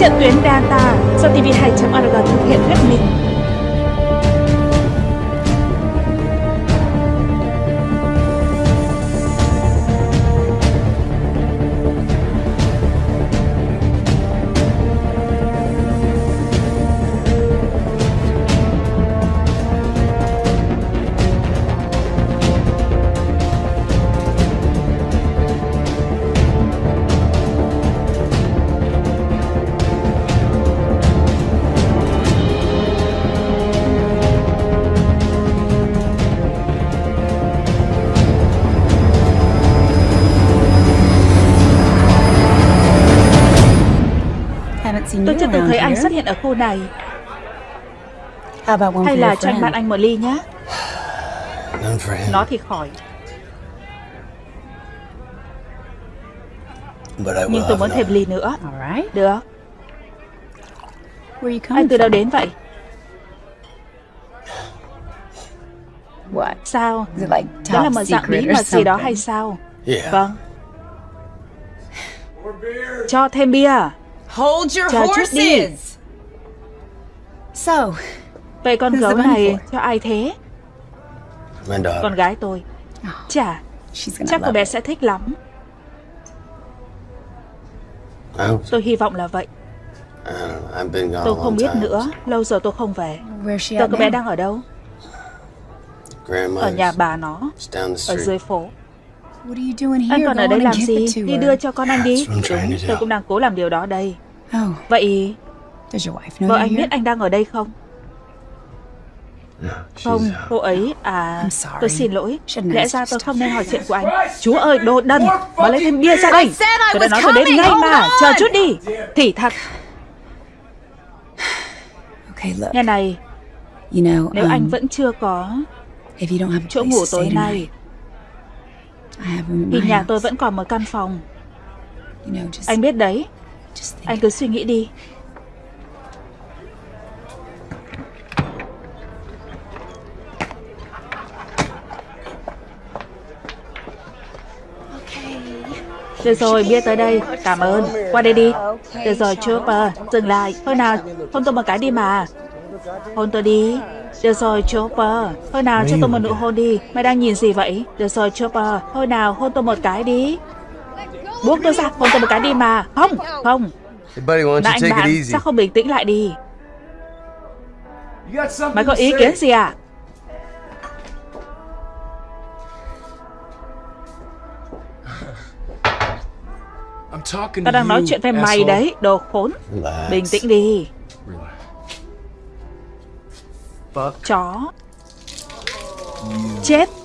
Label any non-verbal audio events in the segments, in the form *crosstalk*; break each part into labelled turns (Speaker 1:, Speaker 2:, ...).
Speaker 1: Trận tuyến Data do TV2.org thực hiện hết mình. Chưa từng thấy anh xuất hiện ở khu này. Hay là cho anh bạn anh một ly nhé Nó thì khỏi. Nhưng tôi muốn thêm ly nữa. Được. Anh từ đâu đến vậy? Sao? Đó là một dạng bí mật gì đó hay sao? Vâng. Cho thêm bia
Speaker 2: Hold your
Speaker 1: Chờ chút đi.
Speaker 2: horses!
Speaker 1: Vậy con gấu này
Speaker 3: for?
Speaker 1: cho ai thế? Con gái tôi. Chà Chắc cô bé sẽ thích lắm. Tôi hy vọng là vậy. Tôi không biết nữa. Lâu rồi tôi không về. Giờ cô bé đang ở đâu? Ở nhà bà nó. Ở dưới phố Anh còn ở đây làm gì? Đi đưa cho con anh đi. Đúng, tôi cũng đang cố làm điều đó đây.
Speaker 3: Oh,
Speaker 1: Vậy vợ anh biết anh đang ở đây không? Không, cô ấy à. Tôi xin lỗi. Lẽ ra tôi không nên hỏi chuyện của anh. Chúa ơi đồ đần Mà lấy thêm bia ra đây. Tôi đã nói tôi đến ngay mà. Chờ chút đi. Thì thật.
Speaker 3: Okay, look.
Speaker 1: Nghe này.
Speaker 3: You know,
Speaker 1: Nếu anh
Speaker 3: um,
Speaker 1: vẫn chưa có chỗ ngủ tối nay
Speaker 3: my
Speaker 1: nhà tôi vẫn còn một căn phòng Anh biết đấy. Anh cứ suy nghĩ đi Được rồi, bia tới đây. Cảm ơn. Qua đây đi. Được rồi, Chopper. Dừng lại. Thôi nào, hôn tôi một cái đi mà. Hôn tôi đi. Được rồi, Chopper. Thôi nào, cho tôi một nụ hôn đi. Mày đang nhìn gì vậy? Được rồi, Chopper. Thôi nào, hôn tôi một cái đi. Buông tôi ra, hôn tôi một cái đi mà. Không, không.
Speaker 4: You
Speaker 1: anh bạn, sao không bình tĩnh lại đi? Mày có ý kiến gì à? Tao đang nói chuyện với mày đấy, đồ khốn. Bình tĩnh đi.
Speaker 4: Fuck.
Speaker 1: Chó. Chết.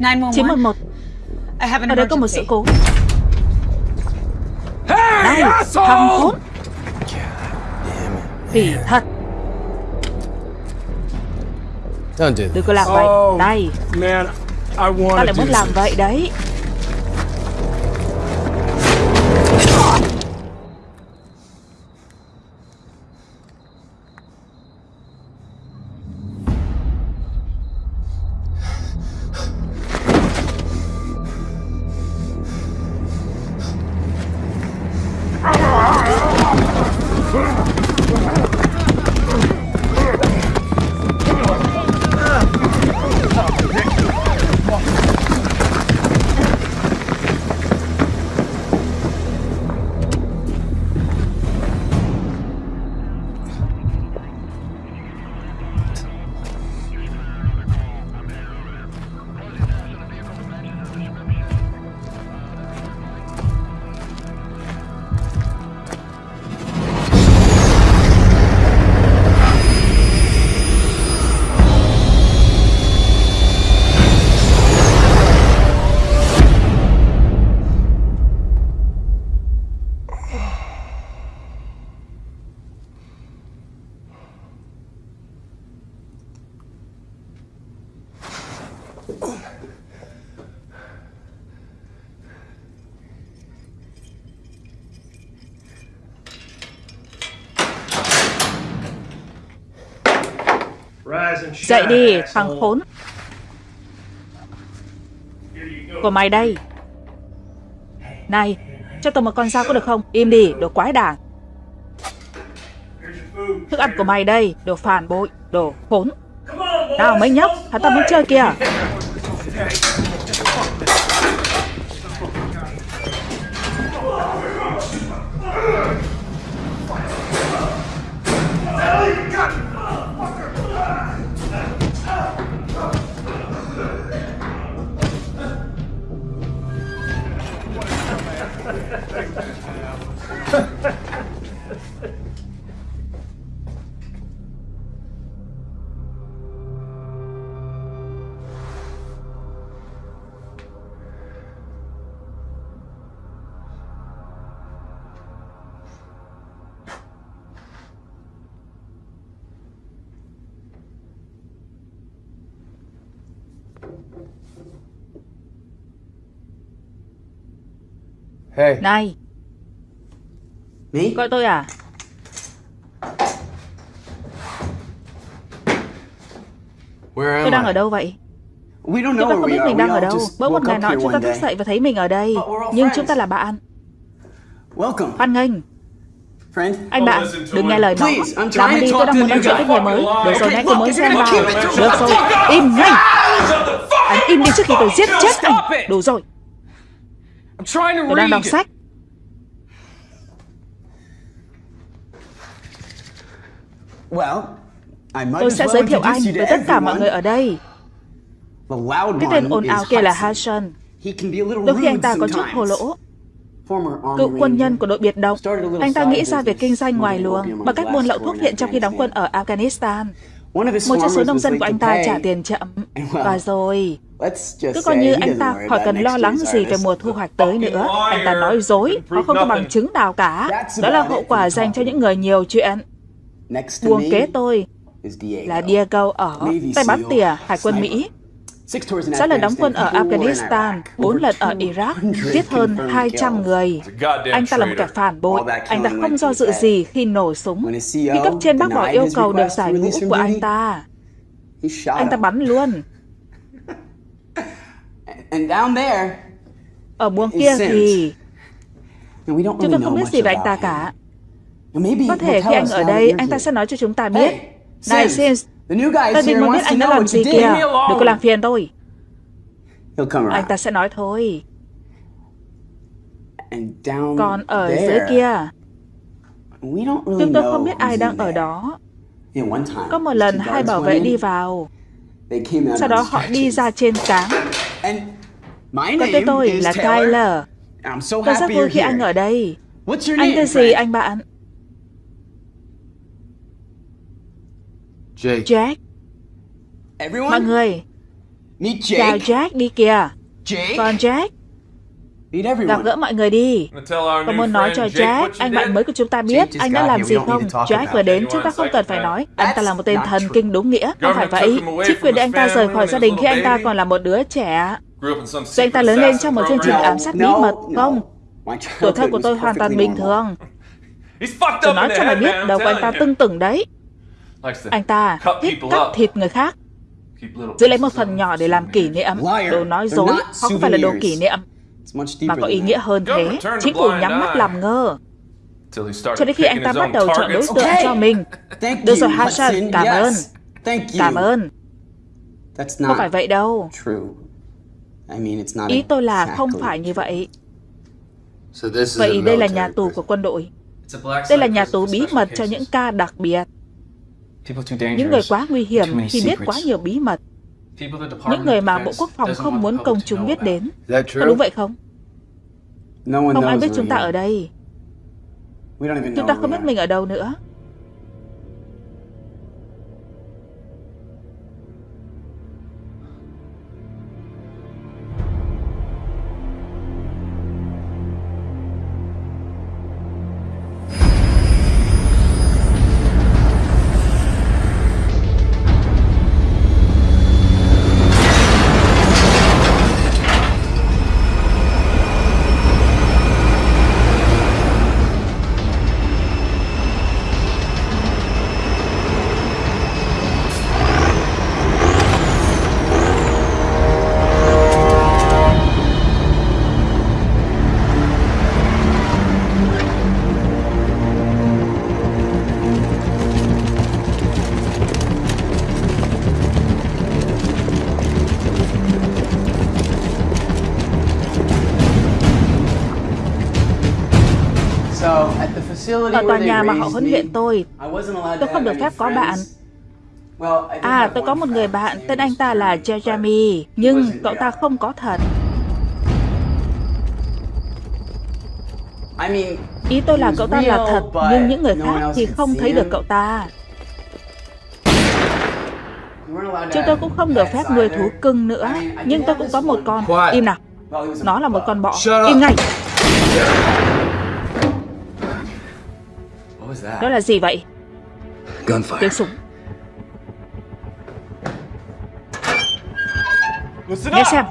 Speaker 1: 911.
Speaker 3: I have an
Speaker 1: Ở đây có một sự cố. Đây, thằng khốn. Phỉ thật.
Speaker 4: Don't do
Speaker 1: Đừng có làm vậy. Đây,
Speaker 5: Man, I
Speaker 1: tao
Speaker 5: want
Speaker 1: lại muốn làm vậy đấy. Dậy đi, thằng khốn. Của mày đây. Này, cho tôi một con dao có được không? Im đi, đồ quái đản. Thức ăn của mày đây, đồ phản bội, đồ khốn. Nào mấy nhóc, hắn ta muốn chơi kìa.
Speaker 4: Hey,
Speaker 1: Này,
Speaker 4: me?
Speaker 1: gọi tôi à?
Speaker 4: Where am
Speaker 1: Tôi đang
Speaker 4: I?
Speaker 1: ở đâu vậy?
Speaker 2: We don't
Speaker 1: Chúng
Speaker 2: know
Speaker 1: ta
Speaker 2: where
Speaker 1: không
Speaker 2: we
Speaker 1: biết
Speaker 2: are.
Speaker 1: mình đang ở đâu. Bỗng một ngày nọ chúng ta thức dậy và thấy mình ở đây. Nhưng chúng ta là bạn.
Speaker 2: Welcome,
Speaker 1: Hoan nghênh.
Speaker 2: friend.
Speaker 1: Anh bạn, đừng nghe lời nó. Làm đi, tôi đang muốn nói chuyện với người mới. Được rồi, nãy tôi mới xem vào. Được rồi, im ngay. Anh im đi trước khi tôi giết chết anh. Đủ rồi, tôi đang đọc
Speaker 5: read.
Speaker 1: sách.
Speaker 2: Well, I might
Speaker 1: Tôi sẽ giới thiệu anh với tất cả mọi người ở đây. Cái tên ồn ào kia là
Speaker 2: Hudson.
Speaker 1: Đôi khi anh ta có chút hồ lỗ. Cựu quân nhân của đội biệt động. Anh ta nghĩ ra việc kinh doanh ngoài luồng bằng cách buôn lậu thuốc viện trong khi đóng quân ở Afghanistan. Một trong số nông dân của anh ta trả tiền chậm. Và rồi, cứ coi
Speaker 2: say
Speaker 1: như anh ta khỏi cần lo lắng gì về mùa thu hoạch tới nữa. Anh ta nói dối, họ không có bằng chứng nào cả. Đó là hậu quả dành cho những người nhiều chuyện.
Speaker 2: Me
Speaker 1: kế tôi là Diego ở tay bắn tỉa Hải quân. Mỹ. Sáu lần đóng quân ở Afghanistan, bốn lần ở Iraq,
Speaker 2: 200
Speaker 1: giết hơn
Speaker 2: confirmed
Speaker 1: 200
Speaker 2: kills.
Speaker 1: người. Anh ta là một kẻ phản bội. Anh ta không do dự gì khi nổ súng. Khi
Speaker 2: CO
Speaker 1: cấp trên bác bỏ yêu cầu được giải ngũ của anh ta, anh ta bắn luôn.
Speaker 2: And down there,
Speaker 1: Ở buồng kia thì
Speaker 2: and we don't
Speaker 1: chúng
Speaker 2: really
Speaker 1: tôi
Speaker 2: know
Speaker 1: không biết gì về anh
Speaker 2: about
Speaker 1: ta cả. Có thể khi anh ở đây, anh ta sẽ nói cho chúng ta biết. Này
Speaker 2: Sims,
Speaker 1: tôi
Speaker 2: is
Speaker 1: định muốn biết anh đã làm gì kìa. Đừng có làm phiền tôi.
Speaker 2: He'll come
Speaker 1: Anh ta sẽ nói thôi.
Speaker 2: And down
Speaker 1: Còn ở
Speaker 2: there,
Speaker 1: dưới kia,
Speaker 2: we don't really
Speaker 1: chúng tôi không biết ai đang ở đó. Có một lần hai bảo vệ đi vào, sau đó họ đi ra trên cáng.
Speaker 2: Name
Speaker 1: tên tôi
Speaker 2: is
Speaker 1: là. Tyler. Tôi rất vui khi anh ở đây.
Speaker 2: What's your
Speaker 1: Anh tên gì anh bạn?
Speaker 4: Jake.
Speaker 1: Jack.
Speaker 2: Everyone,
Speaker 1: Mọi người,
Speaker 2: meet
Speaker 1: chào
Speaker 2: Jake.
Speaker 1: Jack đi kìa.
Speaker 2: Jake,
Speaker 1: Còn Jack, gặp
Speaker 2: everyone.
Speaker 1: gỡ mọi người đi. Tôi muốn nói cho Jack, anh bạn mới của chúng ta biết anh đã làm gì không. Jack vừa đến, chúng ta không cần phải nói. Anh ta là một tên thần kinh đúng nghĩa. Không phải vậy. Chính quyền để anh ta rời khỏi gia đình khi anh ta còn là một đứa trẻ. Rồi anh ta lớn lên trong một chương trình ám sát bí mật, không? Tuổi thơ của tôi hoàn toàn bình thường.
Speaker 5: Tôi
Speaker 1: nói cho mày biết, đầu của anh ta tưng tửng đấy. Anh ta thích cắt thịt người khác, giữ lấy một phần nhỏ để làm kỷ niệm. Đồ nói dối, không phải là đồ kỷ niệm, mà
Speaker 2: deeper
Speaker 1: có ý nghĩa hơn thế. Chính phủ nhắm mắt làm ngơ, cho đến khi anh ta bắt đầu chọn đối tượng
Speaker 2: Okay.
Speaker 1: cho mình.
Speaker 2: Thank
Speaker 1: Được rồi,
Speaker 2: you,
Speaker 1: Hassan, cảm ơn.
Speaker 2: Yes. Thank you.
Speaker 1: Cảm ơn, không phải vậy đâu.
Speaker 2: true. I mean, it's not
Speaker 1: Ý tôi là không phải như vậy. Vậy đây là nhà tù của quân đội. Đây là nhà tù bí mật cho những ca đặc biệt. Những người quá nguy hiểm khi biết quá nhiều bí mật. Những người mà Bộ Quốc phòng không muốn công chúng biết đến. Có đúng vậy không? Không ai biết chúng ta ở đây. Chúng ta không biết mình ở đâu nữa. Ở tòa nhà mà họ huấn luyện tôi, tôi không được phép có bạn. À, tôi có một người bạn, tên anh ta là
Speaker 2: Jeremy.
Speaker 1: Nhưng cậu ta không có thật. Ý tôi là cậu ta là thật, nhưng những người khác thì không thấy được cậu ta. Chúng tôi cũng không được phép nuôi thú cưng nữa, nhưng tôi cũng có một con. Im nào, nó là một con bọ. Im ngay? Đó là gì vậy? Tiếng súng. Nghe xem.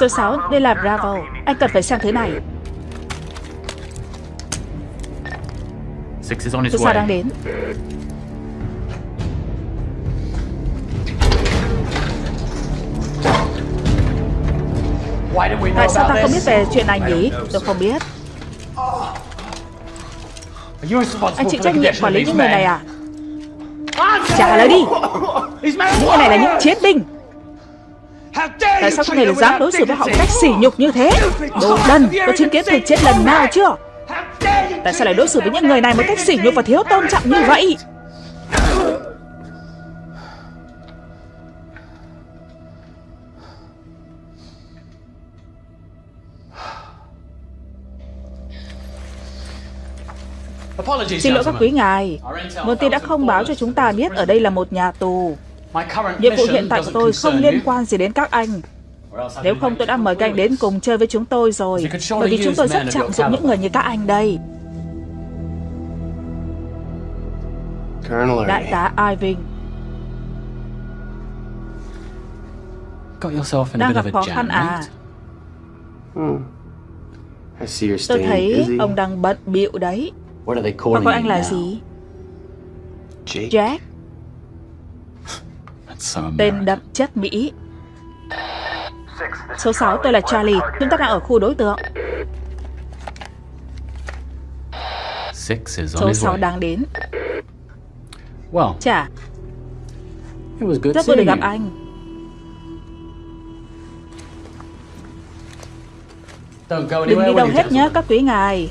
Speaker 1: Số 6, đây là Bravo. Anh cần phải xem thứ này.
Speaker 5: Six is on his
Speaker 1: Số 6 đang đến. Tại sao ta không biết về chuyện này nhỉ? Tôi không biết. Anh chịu trách nhiệm quản lý những người này à? Trả lời đi! Những người này là những chiến binh! Tại sao
Speaker 5: treat
Speaker 1: người
Speaker 5: them
Speaker 1: dám đối xử với họ một cách sỉ nhục như thế? Đồ đần! Tôi chứng kiến thực chết lần nào chưa? Tại sao lại đối xử với những người này một cách sỉ nhục và thiếu tôn trọng như vậy? Xin lỗi các quý ngài. Tin đã không báo cho chúng ta biết ở đây là một nhà tù.
Speaker 5: My current
Speaker 1: Nhiệm vụ
Speaker 5: mission
Speaker 1: hiện tại của
Speaker 5: doesn't
Speaker 1: tôi không liên
Speaker 5: you.
Speaker 1: quan gì đến các anh. Nếu không tôi đã mời các anh đến cùng chơi với chúng tôi rồi. Bởi vì chúng tôi rất trọng dụng những người như các anh đây.
Speaker 4: Colonel
Speaker 1: Đại tá Irving
Speaker 5: Got yourself in a
Speaker 1: đang gặp khó
Speaker 5: jam,
Speaker 1: khăn à?
Speaker 5: right?
Speaker 4: I see you're
Speaker 1: Tôi thấy ông đang bận bịu đấy.
Speaker 4: What are they
Speaker 1: Và
Speaker 4: calling
Speaker 1: gọi anh là
Speaker 4: now?
Speaker 1: gì?
Speaker 4: Jake?
Speaker 1: Jack, tên đậm chất Mỹ. Số 6 tôi là Charlie. Chúng ta đang ở khu đối tượng. Số
Speaker 5: his
Speaker 1: 6
Speaker 5: way.
Speaker 1: đang đến. Chà, rất vui được gặp anh. Đừng đi đâu hết nhé các quý ngài.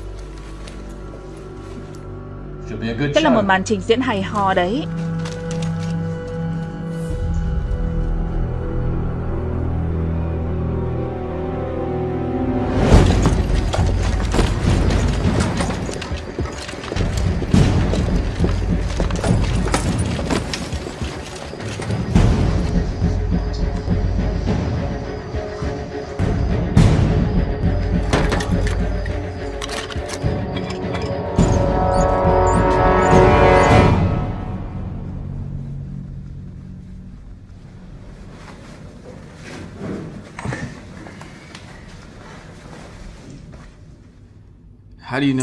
Speaker 1: Đây là một màn trình diễn hay ho đấy.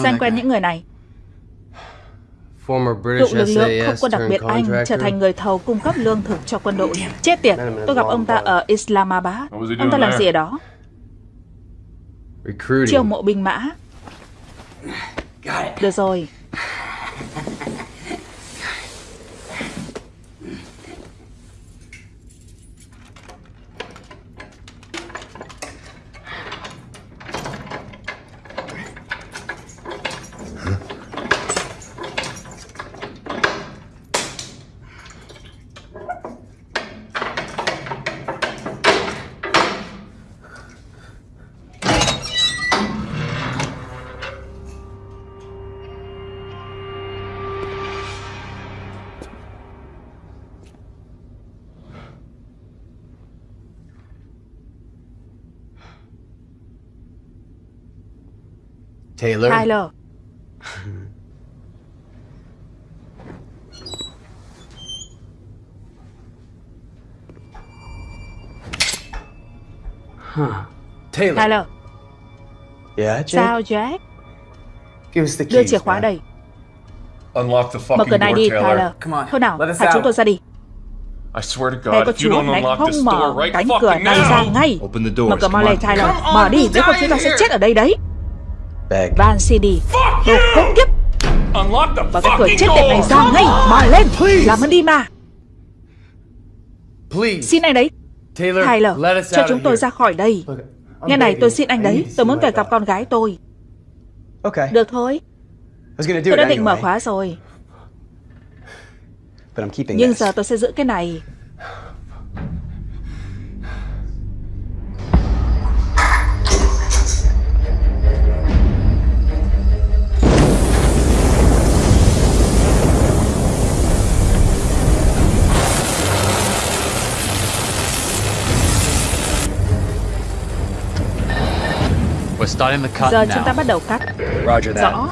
Speaker 4: That
Speaker 1: quen những người này. Cựu lực lượng không quân đặc biệt Anh trở thành người thầu cung cấp lương thực cho quân đội. Chết tiệt, tôi gặp ông ta ở Islamabad. Ông ta làm gì ở đó?
Speaker 4: Recruiting.
Speaker 1: Chiêu mộ binh mã. Được rồi,
Speaker 4: Taylor.
Speaker 1: Tyler.
Speaker 4: Taylor.
Speaker 1: Tyler,
Speaker 4: Yeah, Jake?
Speaker 1: sao Jack?
Speaker 4: Here's the
Speaker 1: Đưa
Speaker 4: keys,
Speaker 1: chìa khóa
Speaker 4: man.
Speaker 1: đây
Speaker 6: Unlock the
Speaker 1: Mở
Speaker 6: fucking
Speaker 1: cửa này
Speaker 6: door,
Speaker 1: đi
Speaker 6: Taylor.
Speaker 1: Tyler
Speaker 2: Come on,
Speaker 1: Thôi nào
Speaker 2: let us
Speaker 1: thả chúng
Speaker 2: out.
Speaker 1: tôi ra đi
Speaker 6: I swear to God, if you don't
Speaker 1: này
Speaker 6: unlock this
Speaker 1: mở
Speaker 6: door right
Speaker 1: cánh cửa
Speaker 6: fucking
Speaker 1: này ra
Speaker 6: now.
Speaker 1: ngay
Speaker 6: Open the
Speaker 1: Mở
Speaker 6: doors.
Speaker 1: cửa mau
Speaker 6: come
Speaker 1: lên
Speaker 6: on.
Speaker 1: Tyler Mở đi nếu không chúng ta sẽ chết ở đây đấy. Van CD Đồ khốn kiếp. Mở cái cửa chết tiệt này ra ngay Mở lên. Làm ơn đi mà.
Speaker 2: Please.
Speaker 1: Xin anh đấy.
Speaker 2: Taylor, us
Speaker 1: cho chúng tôi ra khỏi đây. Nghe này tôi xin anh đấy. Tôi muốn về gặp con gái tôi.
Speaker 4: Okay.
Speaker 1: Được thôi. Tôi đã định mở khóa rồi.
Speaker 4: But I'm keeping
Speaker 1: Nhưng giờ tôi sẽ giữ cái này Giờ
Speaker 5: now.
Speaker 1: chúng ta bắt đầu cắt
Speaker 4: Roger that.
Speaker 1: Rõ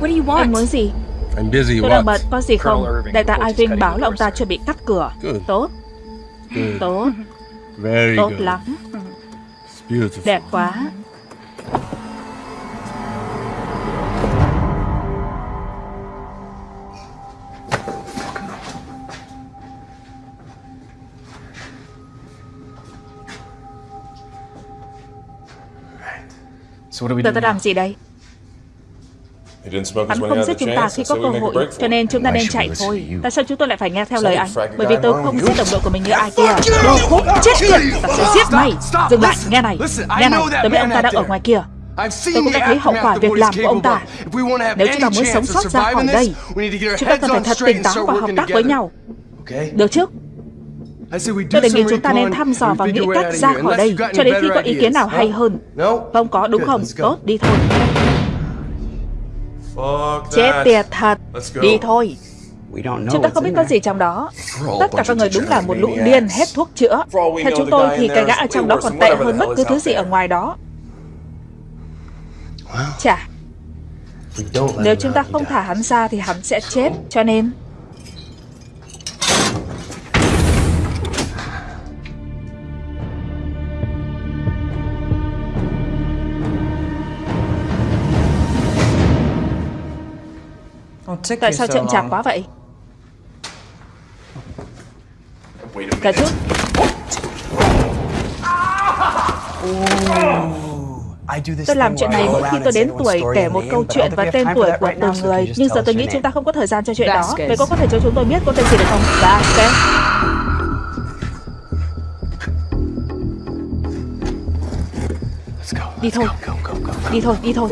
Speaker 3: What do you
Speaker 1: Anh
Speaker 3: want?
Speaker 1: muốn gì
Speaker 6: I'm busy.
Speaker 1: Tôi đang
Speaker 6: What?
Speaker 1: bận có gì không Đại tá Irving báo là ông ta chuẩn bị cắt cửa
Speaker 6: Good.
Speaker 1: Tốt
Speaker 6: Good.
Speaker 1: Tốt
Speaker 6: Very
Speaker 1: Tốt
Speaker 6: good.
Speaker 1: lắm
Speaker 6: It's beautiful.
Speaker 1: Đẹp quá Giờ
Speaker 5: now?
Speaker 1: làm gì đây?
Speaker 6: He didn't smoke
Speaker 1: Hắn
Speaker 6: us when he
Speaker 1: không giết chúng ta khi
Speaker 6: so
Speaker 1: có cơ hội Cho nên chúng ta nên chạy thôi? Tại sao chúng tôi lại phải nghe theo lời anh Bởi vì tôi không giết đồng đội của mình như ai kia. Đồ khốn chết tiệt Ta sẽ giết mày. Dừng lại. Nghe này. Nghe này. Tôi biết ông ta đang ở ngoài kia.
Speaker 2: I've
Speaker 1: Tôi cũng đã thấy hậu quả việc làm của ông ta. Nếu chúng ta muốn sống sót ra khỏi đây, Chúng ta cần phải thật tỉnh táo và hợp tác với nhau. Được chứ Tôi đề nghị chúng ta nên thăm dò và nghĩ cách ra khỏi đây. Cho đến khi có ý kiến nào hay hơn? Không có đúng không? Tốt đi thôi. Chết tiệt thật. Đi thôi. Chúng ta không biết có gì trong đó. Tất cả các người đúng là một lũ điên hết thuốc chữa. Theo chúng tôi thì cái gã ở trong đó còn tệ hơn bất cứ thứ gì ở ngoài đó. Chà. Nếu chúng ta không thả hắn ra thì hắn sẽ chết. Cho nên Tại sao chậm chạp quá vậy? Cả chút
Speaker 4: I do this
Speaker 1: Tôi làm chuyện này mỗi khi tôi đến tuổi kể một câu chuyện và tên tuổi của từng người. Nhưng giờ tôi nghĩ chúng ta không có thời gian cho chuyện đó. Vậy cô có thể cho chúng tôi biết cô tên gì được không? Vasquez
Speaker 4: Let's go.
Speaker 1: Đi thôi. Đi thôi, đi thôi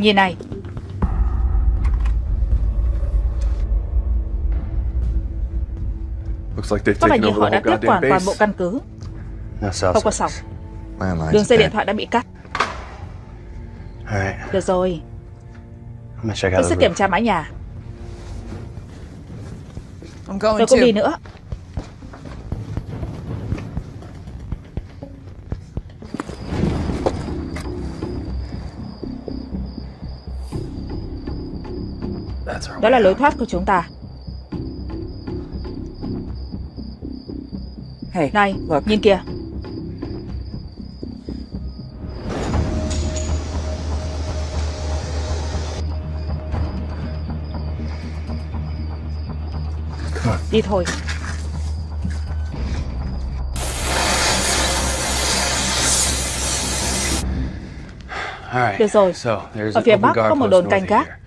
Speaker 1: Nhìn này.
Speaker 6: Looks like they've
Speaker 1: Có vẻ như họ
Speaker 6: the
Speaker 1: đã tiếp quản toàn bộ căn cứ. Không có sóng. Đường dây điện thoại đã bị cắt. Được rồi. Tôi sẽ kiểm tra mái nhà.
Speaker 3: I'm going
Speaker 1: Tôi cũng đi nữa Đó là lối thoát của chúng ta
Speaker 3: Hey,
Speaker 1: Này,
Speaker 3: look.
Speaker 1: nhìn kìa Đi thôi
Speaker 4: All right.
Speaker 1: Được rồi. Ở phía bắc có một đồn canh gác.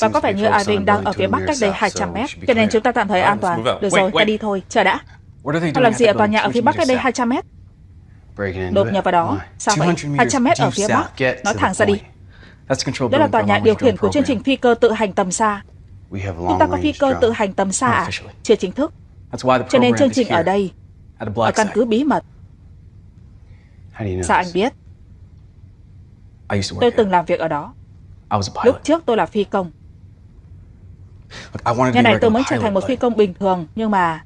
Speaker 1: Và có vẻ như Irving đang ở phía bắc cách đây
Speaker 4: south,
Speaker 1: 200
Speaker 4: so
Speaker 1: mét. Cho nên chúng ta tạm thời an toàn. Được rồi, ta đi thôi. Chờ đã. Họ làm gì ở tòa nhà ở phía bắc cách
Speaker 4: 200
Speaker 1: đây
Speaker 4: meters
Speaker 1: 200 mét. Đột nhập vào đó? Sao vậy?
Speaker 4: 200 meters
Speaker 1: 200 mét ở phía bắc. Nói thẳng ra đi. Đó là tòa nhà điều khiển của chương trình phi cơ tự hành tầm xa. Chúng ta có phi cơ tự hành tầm xa à? Chưa chính thức. Cho nên chương trình ở đây, ở căn cứ bí mật. Sao anh biết? Tôi từng làm việc ở đó.
Speaker 7: I was a
Speaker 1: Lúc
Speaker 7: pilot.
Speaker 1: trước tôi là phi công.
Speaker 7: A
Speaker 1: này tôi muốn trở thành một phi công bình thường, nhưng mà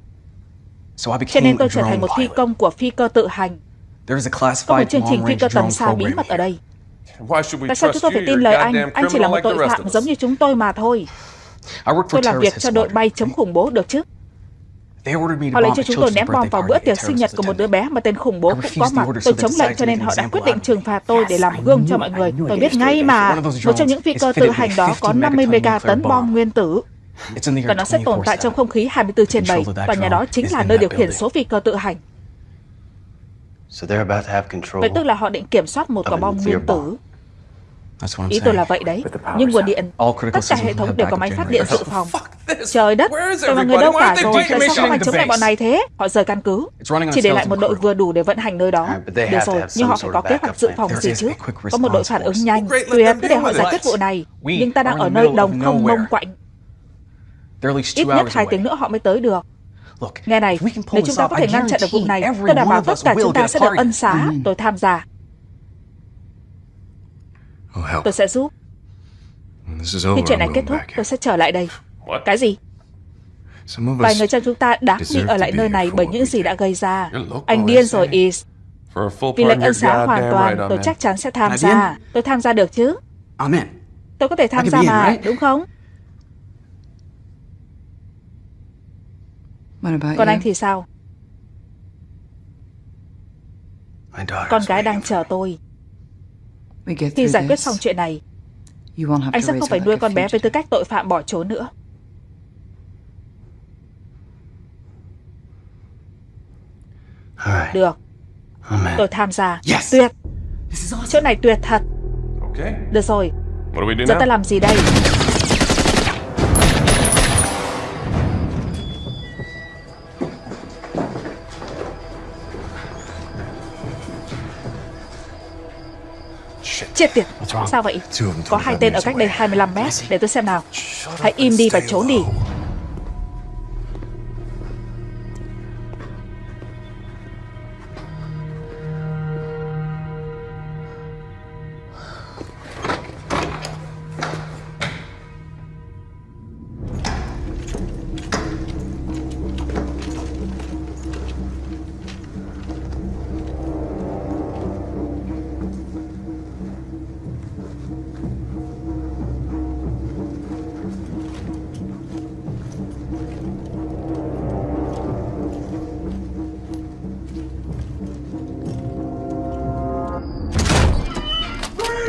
Speaker 7: so I
Speaker 1: cho
Speaker 7: became
Speaker 1: nên
Speaker 7: a
Speaker 1: tôi trở thành
Speaker 7: drone
Speaker 1: một phi
Speaker 7: pilot.
Speaker 1: công của phi cơ tự hành.
Speaker 7: There is a
Speaker 1: Có một
Speaker 7: classified
Speaker 1: chương trình phi cơ
Speaker 7: long-range
Speaker 1: tầm
Speaker 7: drone
Speaker 1: xa bí
Speaker 7: program
Speaker 1: mật ở đây.
Speaker 6: Why should we
Speaker 1: Tại sao chúng
Speaker 6: trust
Speaker 1: tôi
Speaker 6: you?
Speaker 1: phải tin lời anh?
Speaker 6: goddamn
Speaker 1: Anh chỉ là một tội
Speaker 6: the rest
Speaker 1: phạm giống như chúng tôi mà thôi. Tôi làm việc cho đội bay chống khủng bố được chứ. Họ
Speaker 7: bomb
Speaker 1: cho chúng tôi ném bom vào bữa tiệc sinh nhật của một đứa bé mà tên khủng bố cũng có mặt. Tôi chống lệnh cho
Speaker 7: to
Speaker 1: nên họ đã quyết định trừng phạt tôi để làm gương cho mọi người. Tôi biết ngay mà. Một trong những phi cơ tự hành đó
Speaker 7: 50
Speaker 1: có 50
Speaker 7: megaton
Speaker 1: megaton
Speaker 7: nuclear
Speaker 1: bom
Speaker 7: bomb.
Speaker 1: nguyên tử và nó sẽ tồn tại trong
Speaker 7: 24/7.
Speaker 1: không khí 24 trên 7
Speaker 7: Control of that
Speaker 1: và nhà đó chính là nơi điều khiển số phi cơ tự hành. Vậy tức là họ định kiểm soát một quả bom nguyên tử.
Speaker 4: bomb.
Speaker 7: That's what I'm
Speaker 1: Ý tôi
Speaker 7: saying.
Speaker 1: là vậy đấy. Nhưng nguồn điện,
Speaker 7: All critical
Speaker 1: tất cả
Speaker 7: systems
Speaker 1: hệ thống đều có máy phát điện dự phòng. Trời đất, tôi mọi người đâu cả rồi? Tại sao
Speaker 6: decommissioning
Speaker 1: không ai
Speaker 6: the
Speaker 1: chống lại bọn này thế? Họ rời căn cứ. Chỉ để lại một đội vừa đủ để vận hành nơi đó. Được rồi, nhưng họ phải có kế hoạch dự phòng gì chứ. Có một đội phản ứng nhanh. Tuyệt, cứ để họ giải quyết vụ này. Nhưng ta đang ở nơi đồng không mông quạnh. Ít nhất hai tiếng nữa họ mới tới được. Nghe này, nếu chúng ta có thể ngăn chặn được vụ này, tôi đảm bảo tất cả chúng ta sẽ được ân xá. Tôi tham gia.
Speaker 6: Oh.
Speaker 1: Tôi sẽ giúp.
Speaker 6: When this is
Speaker 1: Khi
Speaker 6: over,
Speaker 1: chuyện này kết thúc, tôi sẽ trở lại đây.
Speaker 6: What?
Speaker 1: Cái gì? Vài
Speaker 6: us
Speaker 1: người trong chúng ta đáng bị ở lại nơi
Speaker 6: here
Speaker 1: này bởi
Speaker 6: what
Speaker 1: những gì đã gây ra. Anh điên rồi, Is. Vì lệnh ân xá hoàn toàn, tôi chắc chắn sẽ tham gia. Tôi tham gia được chứ? Tôi có thể tham
Speaker 7: I
Speaker 1: gia mà,
Speaker 7: right?
Speaker 1: đúng không? Còn anh thì sao? Con gái đang chờ tôi. Khi giải quyết xong chuyện này, anh sẽ không phải nuôi con bé với tư cách tội phạm bỏ trốn nữa. Được,
Speaker 4: in.
Speaker 1: tôi tham gia.
Speaker 7: Yes.
Speaker 1: Tuyệt, chỗ này tuyệt thật.
Speaker 6: Okay.
Speaker 1: Được rồi, giờ ta làm gì đây? Chết tiệt, sao vậy? Có hai
Speaker 6: 25
Speaker 1: tên ở cách đây
Speaker 6: away.
Speaker 1: 25 mét, để tôi xem nào. Hãy im đi và trốn đi.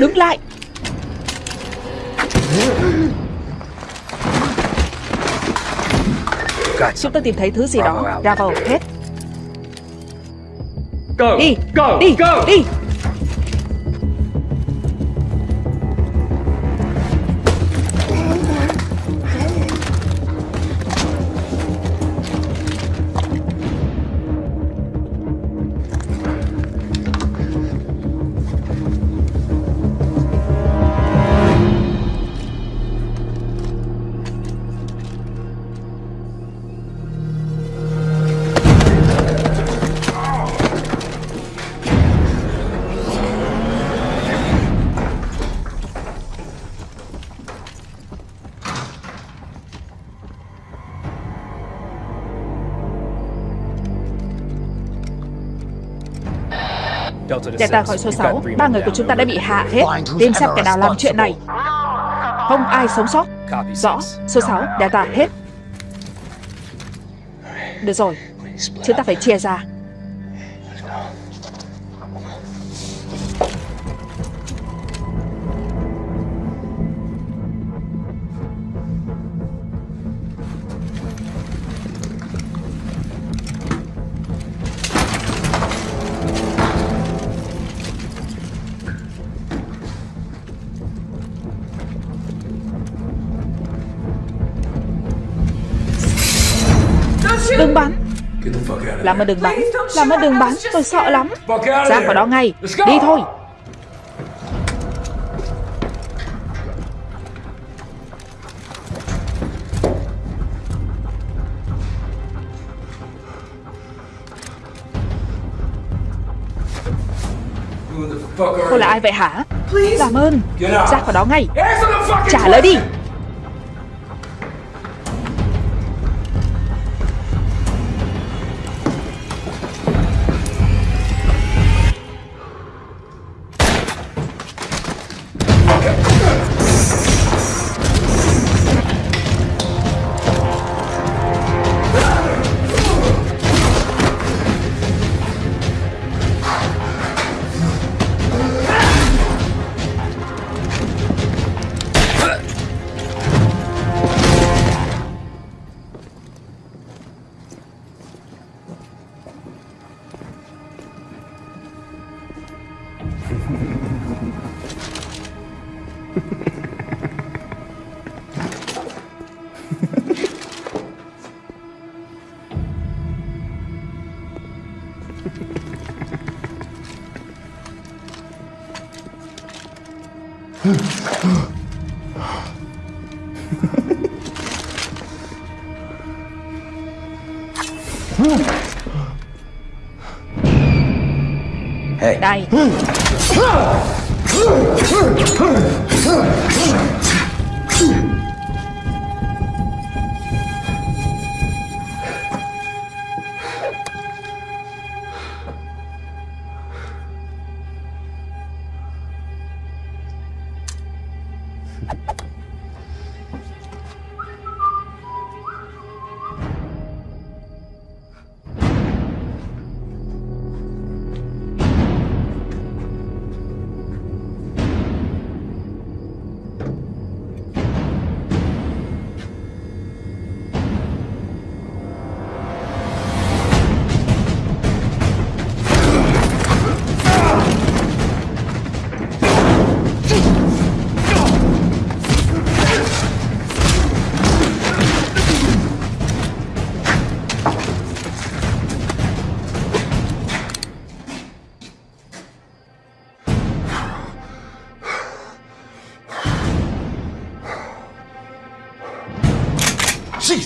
Speaker 1: Đứng lại! Chúng tôi tìm thấy thứ gì đó. Bravo, hết. Đi, đi, đi! Delta khỏi số 6, ba người của chúng ta đã bị hạ hết. Tìm xem kẻ nào làm chuyện này. Không ai sống sót. Rõ, số 6, Delta hết. Được rồi, chúng ta phải chia ra. Làm ơn đừng bắn. Làm ơn đừng bắn Tôi sợ lắm. Ra khỏi đó ngay. Đi thôi. Cô là ai vậy hả? Làm ơn. Ra khỏi đó ngay. Trả lời đi.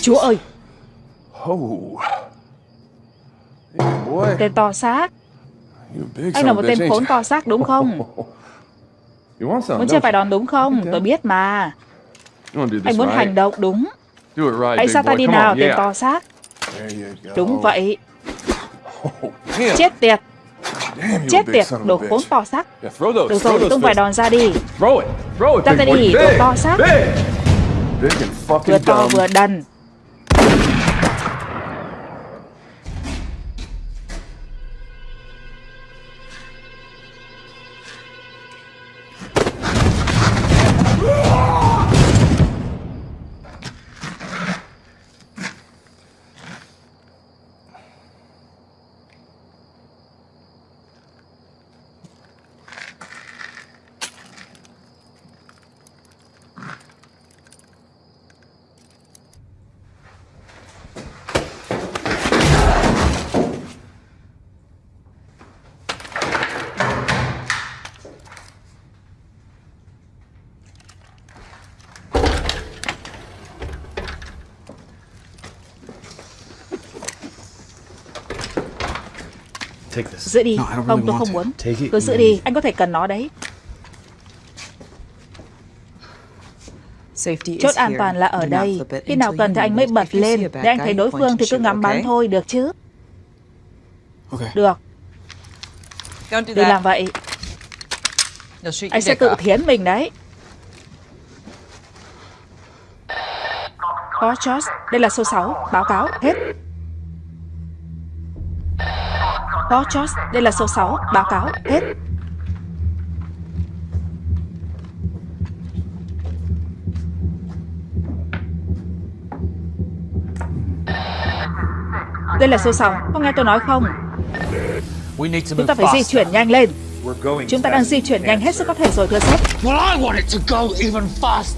Speaker 1: Chúa ơi, tên to xác. Anh là một tên khốn to xác đúng không? *laughs* Muốn chơi
Speaker 6: you?
Speaker 1: đòn đúng không? Tôi biết mà. Anh muốn hành động đúng. Hãy sao ta đi nào, tên to xác. Đúng vậy.
Speaker 6: Oh.
Speaker 1: Chết tiệt, chết tiệt, đồ khốn to xác. Được rồi, tung vài đòn ra đi. Ra
Speaker 6: boy.
Speaker 1: đi, đồ to xác. Vừa to vừa đần. Giữ đi.
Speaker 7: No, I don't really
Speaker 1: Không, tôi
Speaker 7: want
Speaker 1: không muốn. Cứ giữ đi, anh có thể cần nó đấy.
Speaker 3: Safety
Speaker 1: Chốt an
Speaker 3: here.
Speaker 1: toàn là ở đây. Khi nào cần thì anh mới bật lên. Để anh thấy đối phương thì cứ ngắm bắn thôi, được chứ? Được, đừng làm vậy. Anh sẽ tự thiến mình đấy. Có George, đây là số 6, báo cáo, hết. Có George, đây là số 6, báo cáo, hết. Đây là số 6, có nghe tôi nói không? Chúng ta phải di chuyển nhanh lên. Chúng ta đang di chuyển nhanh hết sức có thể rồi thưa sếp.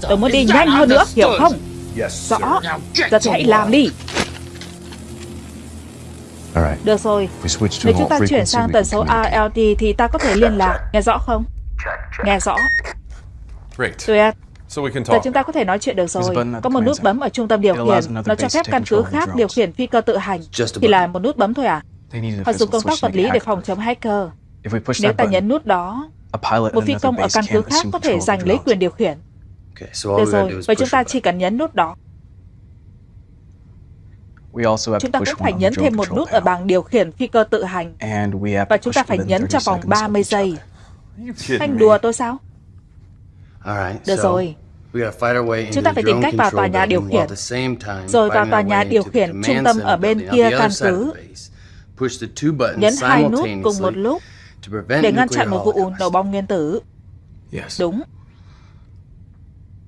Speaker 1: Tôi muốn đi nhanh hơn nữa, hiểu không? Rõ. Giờ thì hãy làm đi. Được rồi, nếu chúng ta chuyển sang tần số. ALT thì ta có thể liên lạc. Nghe rõ không? Nghe rõ.
Speaker 6: Great.
Speaker 1: Tuyệt.
Speaker 6: So we can
Speaker 1: Giờ chúng ta có thể nói chuyện được rồi. Có một nút bấm ở trung tâm điều khiển. Nó cho phép căn cứ khác điều khiển phi cơ tự hành. Chỉ là một nút bấm thôi à? Họ dùng công tác vật lý để phòng chống hacker. Nếu ta nhấn nút đó, Một phi công ở căn cứ khác có thể giành lấy quyền điều khiển. Được rồi, vậy chúng ta chỉ cần nhấn nút đó.
Speaker 7: We also have
Speaker 1: Chúng
Speaker 7: to
Speaker 1: ta
Speaker 7: push
Speaker 1: cũng phải nhấn thêm một nút ở bảng điều khiển phi cơ tự hành.
Speaker 7: And we have
Speaker 1: Và chúng ta phải nhấn
Speaker 7: 30
Speaker 1: trong vòng
Speaker 7: seconds of
Speaker 1: 30
Speaker 7: each
Speaker 1: giây.
Speaker 7: other.
Speaker 6: You kidding
Speaker 1: Anh
Speaker 6: me?
Speaker 1: đùa tôi sao?
Speaker 4: All right,
Speaker 1: Được rồi. Chúng ta phải tìm cách vào tòa nhà điều khiển. Rồi vào tòa nhà điều khiển trung tâm ở bên kia căn cứ. Nhấn hai nút cùng một lúc để ngăn chặn một vụ nổ bom nguyên tử. Đúng,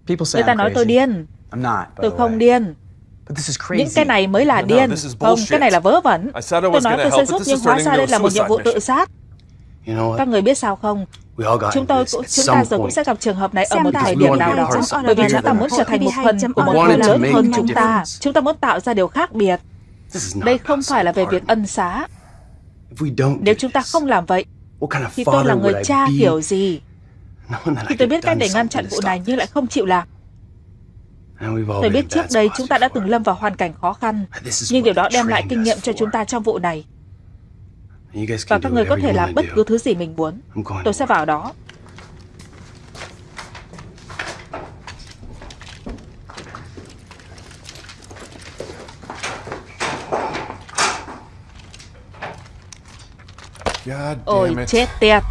Speaker 1: người ta nói tôi điên. Tôi không điên. Những cái này mới là điên.
Speaker 6: this is
Speaker 1: Không, cái này là vớ vẩn. Tôi nói tôi sẽ giúp nhưng
Speaker 6: is
Speaker 1: hóa ra đây là một nhiệm vụ tự sát. Các
Speaker 4: what?
Speaker 1: người biết sao không? Chúng tôi
Speaker 4: this
Speaker 1: cũng chúng ta rồi cũng sẽ gặp trường hợp này ở một thời điểm nào
Speaker 4: to be
Speaker 1: đó. Bởi vì chúng ta muốn trở thành một phần của một
Speaker 4: to
Speaker 1: lớn hơn chúng ta. Chúng ta muốn tạo ra điều khác biệt.
Speaker 4: This is not
Speaker 1: Đây không phải là về việc ân xá. Nếu chúng ta không làm vậy, thì tôi là người cha
Speaker 4: be
Speaker 1: kiểu gì? Khi tôi biết cách để ngăn chặn vụ
Speaker 4: to
Speaker 1: này nhưng lại không chịu làm. Tôi biết trước đây chúng ta đã từng lâm vào hoàn cảnh khó khăn, nhưng điều đó đem lại kinh nghiệm cho chúng ta trong vụ này. Và các người có thể làm bất cứ thứ gì mình muốn. Tôi sẽ vào đó. Ôi chết tiệt.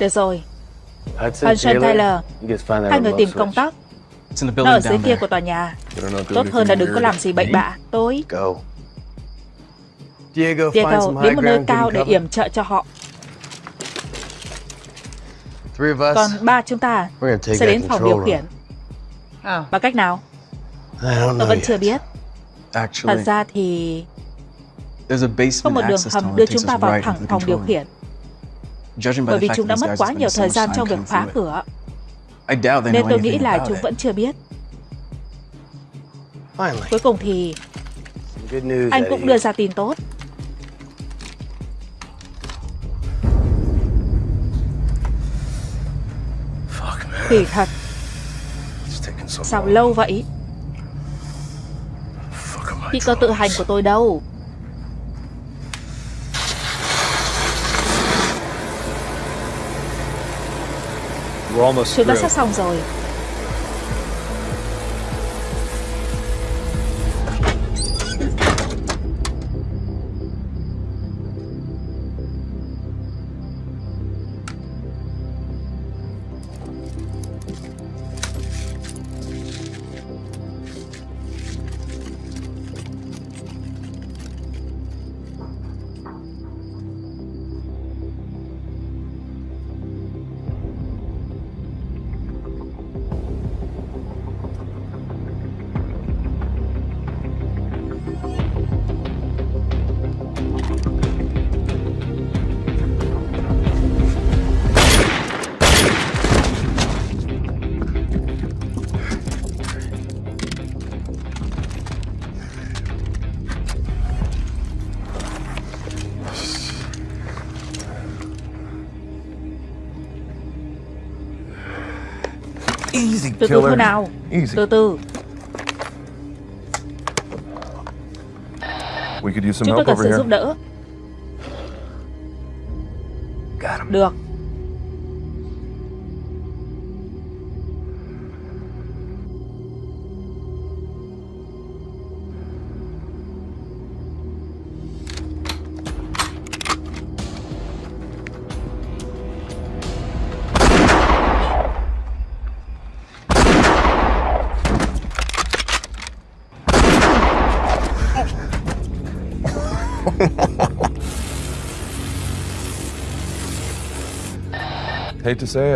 Speaker 1: Được rồi,
Speaker 4: Hudson,
Speaker 1: Taylor, hai người tìm công
Speaker 7: the
Speaker 1: Nó ở dưới kia của tòa nhà. Tốt hơn là đừng có làm gì bậy bạ. Tôi,
Speaker 4: Go. Diego,
Speaker 1: đến một nơi cao để yểm trợ cho họ. Còn ba chúng ta sẽ đến phòng điều khiển.
Speaker 3: Oh.
Speaker 1: Bằng cách nào? Tôi vẫn chưa biết. Thật ra thì có một đường hầm đưa chúng ta vào thẳng phòng điều khiển. Bởi
Speaker 7: the
Speaker 1: vì chúng đã mất quá nhiều thời gian trong việc phá cửa,
Speaker 7: I doubt they
Speaker 1: nên tôi nghĩ là chúng
Speaker 7: it.
Speaker 1: vẫn chưa biết. Cuối cùng thì anh cũng đưa ra tin tốt.
Speaker 4: Fuck, man.
Speaker 1: Kỳ thật, sao lâu vậy? Phi cơ tự hành của tôi đâu?
Speaker 6: We're almost
Speaker 1: Chúng ta sắp xong rồi. Từ từ thôi nào.
Speaker 6: Easy.
Speaker 1: Từ từ, chúng tôi cần sự giúp đỡ. Được.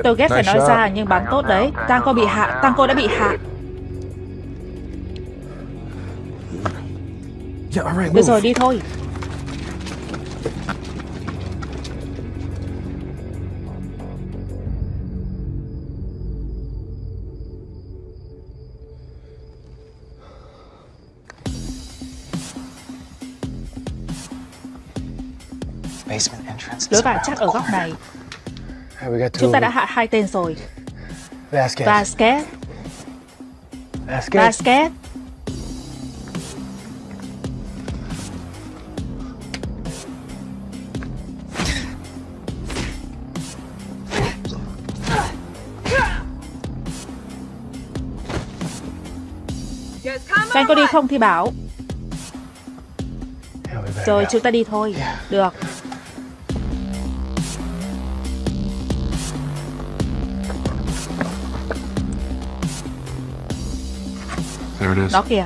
Speaker 1: Tôi ghét phải nói ra nhưng bắn tốt đấy. Tango bị hạ, Tango đã bị hạ.
Speaker 6: Yeah, all right,
Speaker 1: Được rồi, đi thôi.
Speaker 7: Basement entrance is
Speaker 1: Lối vào chắc ở góc này. Chúng ta đã hạ hai tên rồi.
Speaker 4: Vasquez.
Speaker 1: Vasquez.
Speaker 4: Basket.
Speaker 1: Các anh có đi không thì bảo Rồi chúng ta đi thôi Được
Speaker 6: There it is.
Speaker 1: Đó kìa.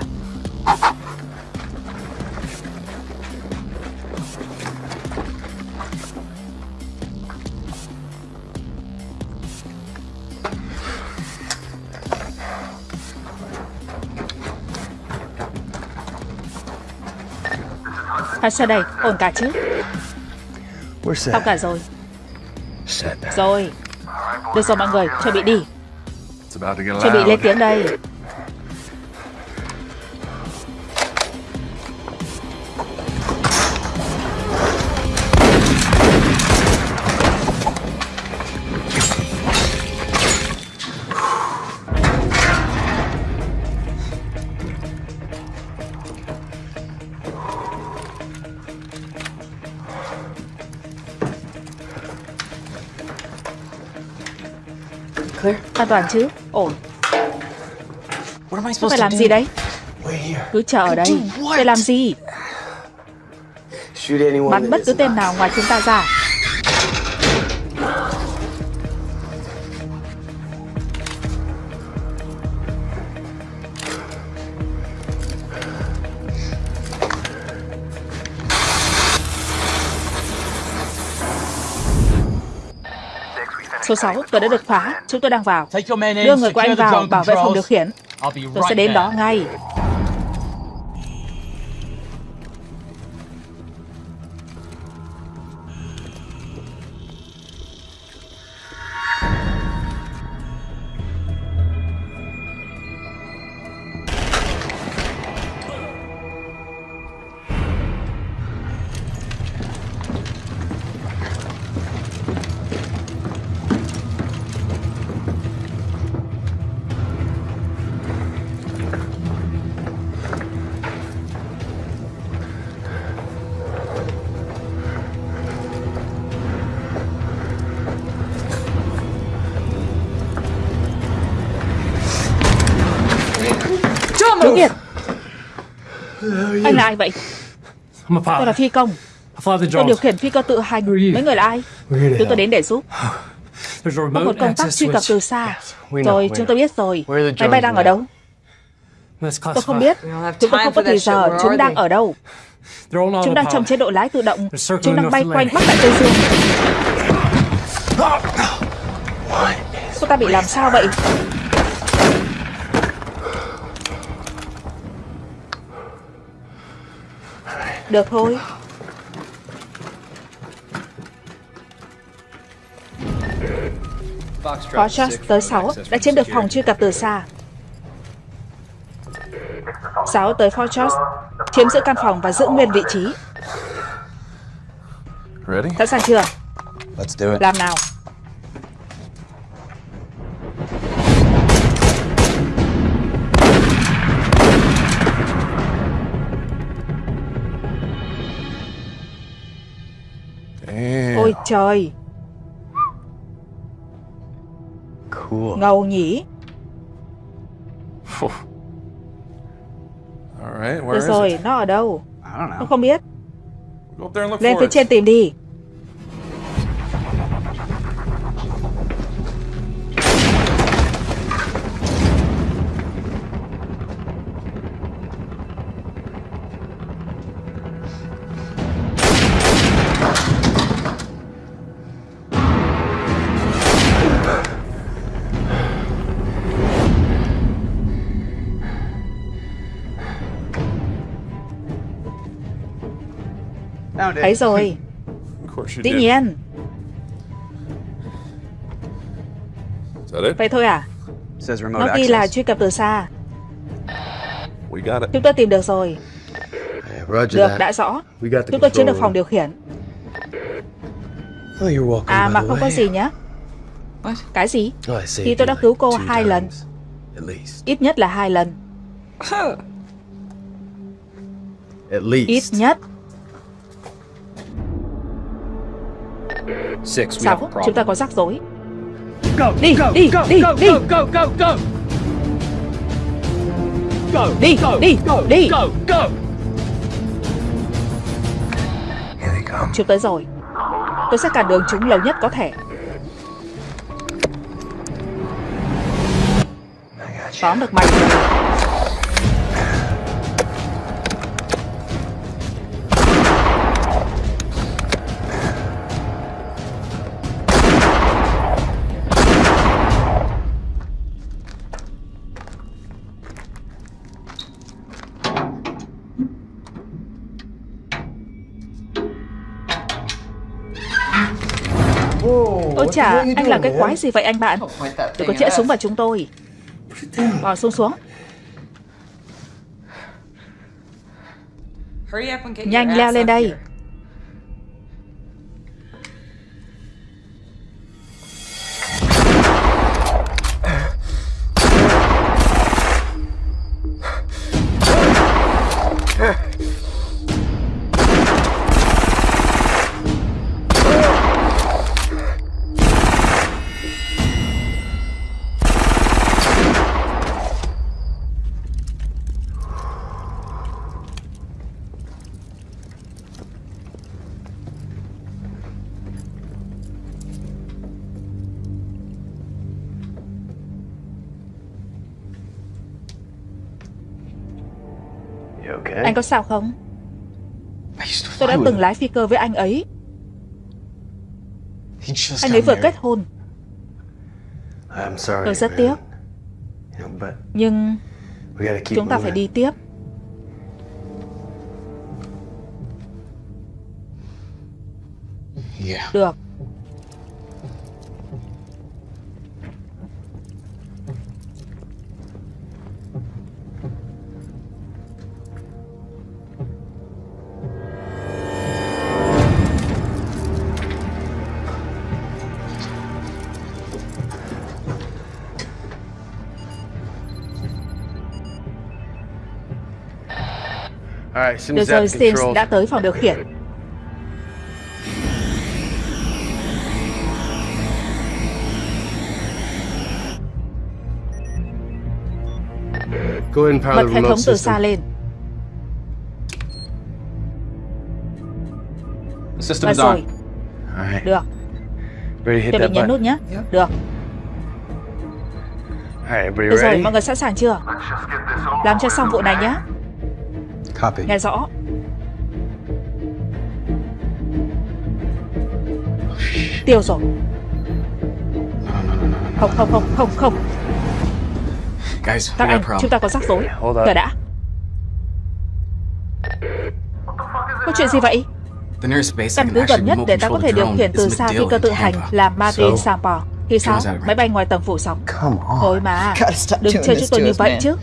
Speaker 1: Sao đây, ổn cả chứ?
Speaker 4: We're
Speaker 1: Xong cả rồi.
Speaker 4: Set.
Speaker 1: Rồi. Được rồi mọi người, chuẩn bị đi. Chuẩn bị lên tiếng đây toàn chứ. Ổn.
Speaker 7: What am I
Speaker 1: Phải làm gì đấy. Cứ chờ ở đây. Để làm gì? Bắn bất cứ tên nào ngoài chúng ta ra Số 6, cửa đã được phá. Chúng tôi đang vào. Đưa người của anh vào bảo vệ phòng điều khiển. Tôi sẽ đến đó ngay. Là ai vậy? *laughs* Tôi là phi công. Tôi điều khiển phi cơ tự hành. Mấy người là ai? Chúng tôi đến để giúp. *laughs* Có một công tắc
Speaker 5: access
Speaker 1: truy cập từ xa. Rồi, chúng tôi biết rồi. Máy bay đang ở đâu? Tôi không biết. Chúng tôi không có thời giờ. Chúng đang ở đâu? Chúng đang trong chế độ lái tự động. Chúng đang bay quanh. Bắc Đại Tây Dương. Cô ta bị làm sao vậy? Được thôi. Foxtrot tới 6 đã chiếm được phòng truy cập từ xa. 6 tới Foxtrot, chiếm giữ căn phòng và giữ nguyên vị trí.
Speaker 6: Ready?
Speaker 1: Sẵn sàng chưa?
Speaker 7: Let's do it.
Speaker 1: Làm nào. Trời,
Speaker 4: Cool.
Speaker 1: ngầu nhỉ.
Speaker 6: All right, where
Speaker 1: Được
Speaker 6: is
Speaker 1: rồi,
Speaker 6: it?
Speaker 1: nó ở đâu? Tôi không biết. Lên phía trên tìm đi. Thấy rồi, *laughs* dĩ nhiên. Vậy thôi à? Nó ghi là truy cập từ xa. Chúng tôi tìm được rồi. Được, đã rõ. Chúng tôi chiếm được phòng điều khiển.
Speaker 4: Oh,
Speaker 1: À mà không có gì nhé. Cái gì?
Speaker 4: Oh,
Speaker 1: Thì tôi
Speaker 4: you
Speaker 1: đã cứu cô hai lần. Ít nhất là hai lần. Ít nhất. Sáu, chúng ta có rắc rối. Đi, đi, đi, đi. Đi, đi, đi. Chúng tới rồi. Tôi sẽ cản đường chúng lâu nhất có thể. Tóm được mày. Chà, anh làm cái quái gì vậy anh bạn? Đừng có chĩa súng vào chúng tôi. Bỏ xuống xuống.
Speaker 3: Hurry up and get your
Speaker 1: Nhanh leo lên đây. Anh có sao không? Tôi đã từng lái phi cơ với anh ấy. Anh ấy vừa kết hôn. Tôi rất tiếc. Nhưng chúng ta phải đi tiếp. Được. Được rồi, Sims đã tới phòng điều khiển. Bật hệ thống từ xa lên.
Speaker 7: The system
Speaker 1: Và rồi,
Speaker 4: All right.
Speaker 1: được. Bị
Speaker 4: that
Speaker 1: nhấn nút nhé. Được. Được rồi,
Speaker 4: ready?
Speaker 1: mọi người sẵn sàng chưa? Làm cho xong vụ này nhé.
Speaker 7: Copy.
Speaker 1: Nghe rõ. Tiêu rồi. Không, không, không, không, không.
Speaker 7: Guys,
Speaker 1: Các anh, chúng ta có rắc rối. Chờ đã. Có chuyện gì vậy? Căn cứ gần nhất để ta có thể điều khiển từ xa phi
Speaker 7: MacDill
Speaker 1: cơ tự hành là Madrid
Speaker 4: So-
Speaker 1: Sampa. Thì sao? Máy bay ngoài tầng phủ sóng. Thôi mà, đừng chơi chúng tôi như vậy chứ.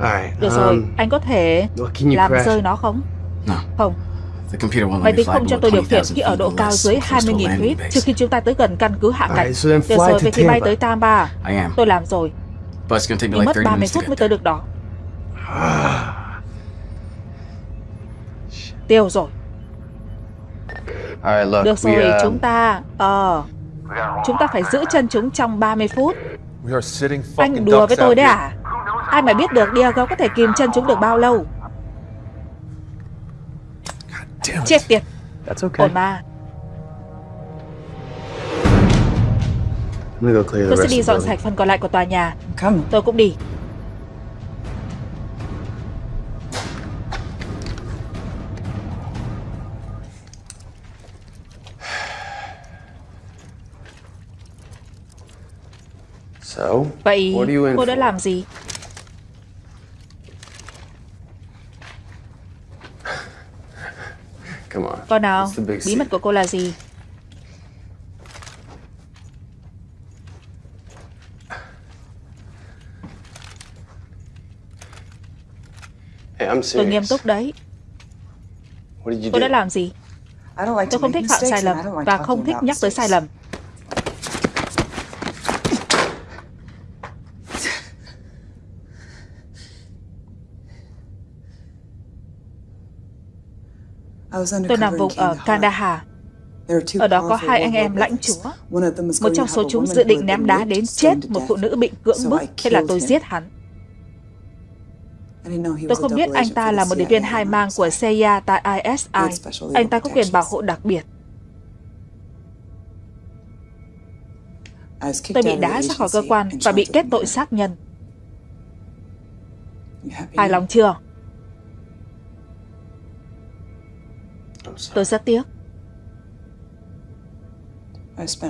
Speaker 4: All right.
Speaker 1: Được rồi,
Speaker 4: um,
Speaker 1: anh có thể làm rơi nó không? Không, máy tính không cho tôi điều khiển
Speaker 7: 20,000
Speaker 1: khi ở độ cao dưới
Speaker 7: close to a
Speaker 1: 20.000
Speaker 7: landing
Speaker 1: feet trước khi chúng ta tới gần căn cứ hạ cánh. Được rồi, vậy thì bay tới Tampa. Tôi làm rồi, nhưng mất
Speaker 7: 30
Speaker 1: 30
Speaker 7: minutes to
Speaker 1: phút mới tới được đó. *sighs* Tiêu rồi.
Speaker 4: All right, look.
Speaker 1: Được rồi,
Speaker 4: uh,
Speaker 1: chúng ta... Ờ... chúng ta phải giữ chân chúng trong 30 phút. Anh đùa với tôi đấy à? Ai mà biết được Diego có thể kìm chân chúng được bao lâu? Chết tiệt,
Speaker 4: That's okay.
Speaker 1: ổn mà. Tôi sẽ
Speaker 4: rest
Speaker 1: đi dọn sạch phần còn lại của tòa nhà. Tôi cũng đi.
Speaker 4: So,
Speaker 1: Vậy cô đã làm gì?
Speaker 4: Come on.
Speaker 1: Con nào, bí mật của cô là gì?
Speaker 4: Hey, I'm
Speaker 1: Tôi nghiêm túc đấy.
Speaker 4: Do?
Speaker 1: đã làm gì?
Speaker 2: I don't like to
Speaker 1: Tôi không thích phạm sai lầm và không thích nhắc tới sai lầm. Tôi nằm vùng ở Kandahar. Ở đó có hai anh em lãnh chúa. Một trong số chúng dự định ném đá đến chết một phụ nữ bị cưỡng bức, thế là tôi giết hắn. Tôi không biết anh ta là một điệp viên hai mang của CIA tại ISI. Anh ta có quyền bảo hộ đặc biệt. Tôi bị đá ra khỏi cơ quan và bị kết tội sát nhân. Hài lòng chưa? Tôi rất tiếc.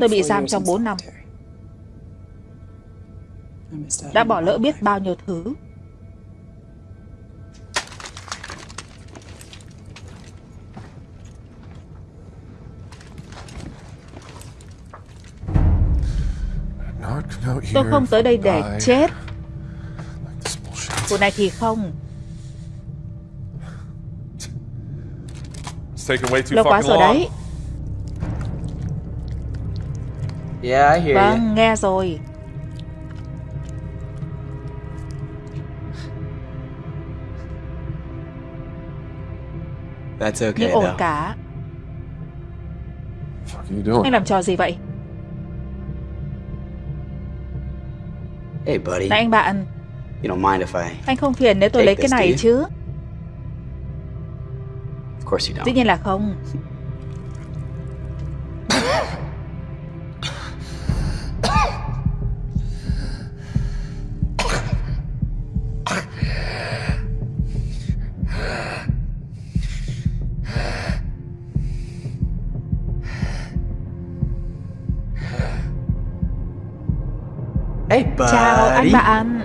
Speaker 1: Tôi bị giam trong 4 năm. Đã bỏ lỡ biết bao nhiêu thứ. Tôi không tới đây để chết. Vụ này thì không. Lâu quá rồi
Speaker 6: long.
Speaker 1: đấy.
Speaker 2: Yeah, I hear you.
Speaker 1: Vâng, nghe rồi.
Speaker 2: That's okay
Speaker 1: Nhưng ổn
Speaker 2: though.
Speaker 1: cả.
Speaker 6: What the fuck are you doing?
Speaker 1: Anh làm trò gì vậy?
Speaker 2: Hey, buddy.
Speaker 1: Này anh bạn,
Speaker 2: You don't mind if I?
Speaker 1: anh không phiền nếu tôi lấy cái
Speaker 2: this,
Speaker 1: này
Speaker 2: you?
Speaker 1: chứ? Dĩ nhiên là không.
Speaker 2: Hey, buddy.
Speaker 1: Chào anh bạn.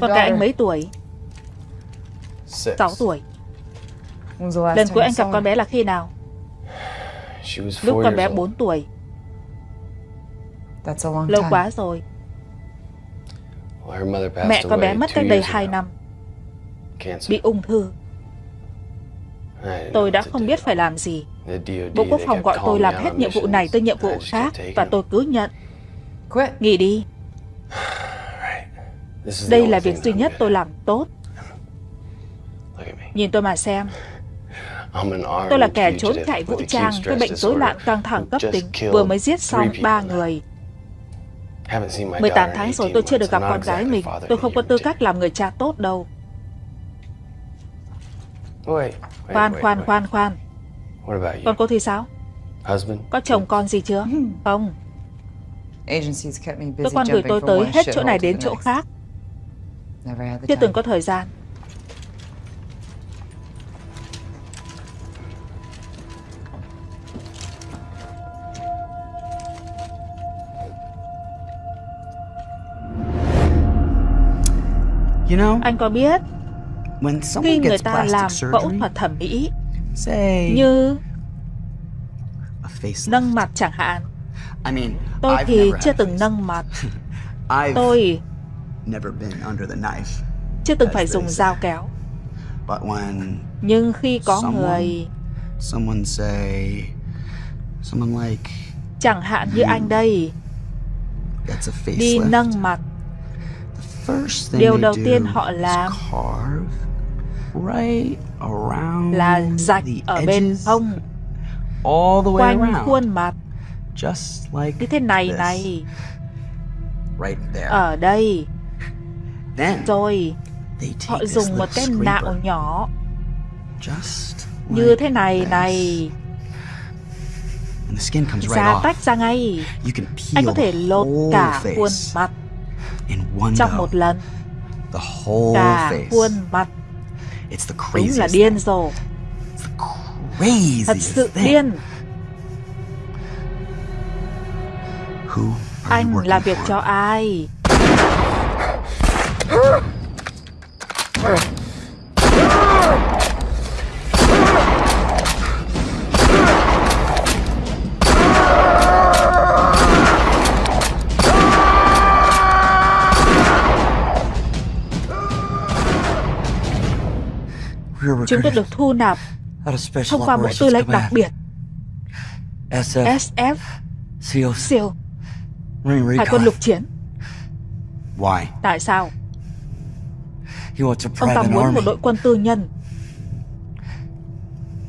Speaker 1: Con trai anh mấy tuổi? 6 tuổi. Lần cuối anh gặp con bé là khi nào? Lúc con bé. 4 tuổi. Lâu quá rồi. Mẹ con bé mất cách đây
Speaker 4: years
Speaker 1: 2
Speaker 4: ago.
Speaker 1: năm, bị ung thư. Tôi đã không biết phải làm gì. Bộ Quốc phòng gọi tôi làm hết nhiệm vụ này tới nhiệm vụ khác và tôi cứ nhận. Nghỉ đi. Đây là việc duy nhất tôi làm tốt. Nhìn tôi mà xem. Tôi là kẻ trốn chạy vũ trang với bệnh rối loạn căng thẳng cấp tính, vừa mới giết xong ba người.
Speaker 4: Haven't seen my
Speaker 1: 18
Speaker 4: daughter
Speaker 1: tháng rồi
Speaker 4: 18
Speaker 1: tôi chưa được gặp con gái mình. Tôi không có tư cách làm người cha tốt đâu. Khoan, khoan, khoan, khoan. Còn cô thì sao? Có chồng con gì chưa? Không.
Speaker 3: Me busy
Speaker 1: Cơ quan gửi tôi tới hết chỗ này đến chỗ khác. Chưa từng có thời gian.
Speaker 2: You know,
Speaker 1: Anh có biết
Speaker 2: when
Speaker 1: khi
Speaker 2: someone
Speaker 1: người
Speaker 2: gets
Speaker 1: ta
Speaker 2: plastic
Speaker 1: làm phẫu
Speaker 2: surgery,
Speaker 1: thuật thẩm mỹ
Speaker 2: say
Speaker 1: như nâng mặt chẳng hạn,
Speaker 2: I mean,
Speaker 1: tôi
Speaker 2: I've
Speaker 1: thì chưa từng nâng mặt. *laughs*
Speaker 2: I've
Speaker 1: Tôi chưa từng phải dùng dao kéo. Nhưng khi có người,
Speaker 2: someone say, someone like
Speaker 1: chẳng hạn như anh đây, đi nâng mặt, điều đầu tiên họ làm là rạch ở bên hông, quanh khuôn mặt,
Speaker 2: just like
Speaker 1: như thế này này,
Speaker 2: right there.
Speaker 1: ở đây. Rồi họ dùng một cái nạo nhỏ như thế này này, da tách ra ngay. Anh có thể lột cả khuôn mặt trong một lần. Cả khuôn mặt đúng là điên
Speaker 2: thing.
Speaker 1: rồ,
Speaker 2: It's the craziest
Speaker 1: thật sự điên. Anh làm việc cho ai? Chúng tôi được thu nạp thông qua bộ tư lệnh đặc biệt.
Speaker 8: SF,
Speaker 1: SF
Speaker 8: Marine
Speaker 1: hải quân lục chiến.
Speaker 2: Why?
Speaker 1: tại sao ông ta muốn một đội quân tư nhân.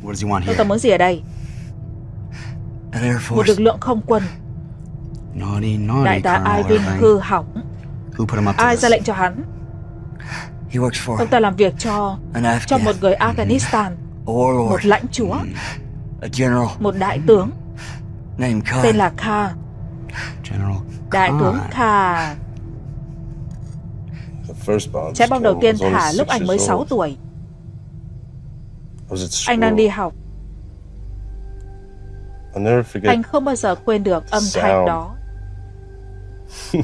Speaker 1: Ông ta muốn gì ở đây? Một lực lượng không quân. Đại tá Ivan hư hỏng. Ai ra lệnh cho hắn? Ông ta làm việc cho cho một người Afghanistan.
Speaker 8: A warlord,
Speaker 1: một lãnh chúa.
Speaker 8: General.
Speaker 1: Một đại tướng. Tên là Kha đại tướng. Kha. Trái bom đầu tiên thả lúc anh mới
Speaker 6: years
Speaker 1: 6
Speaker 6: old.
Speaker 1: tuổi. Anh đang đi học. Anh không bao giờ quên được âm thanh đó. *laughs*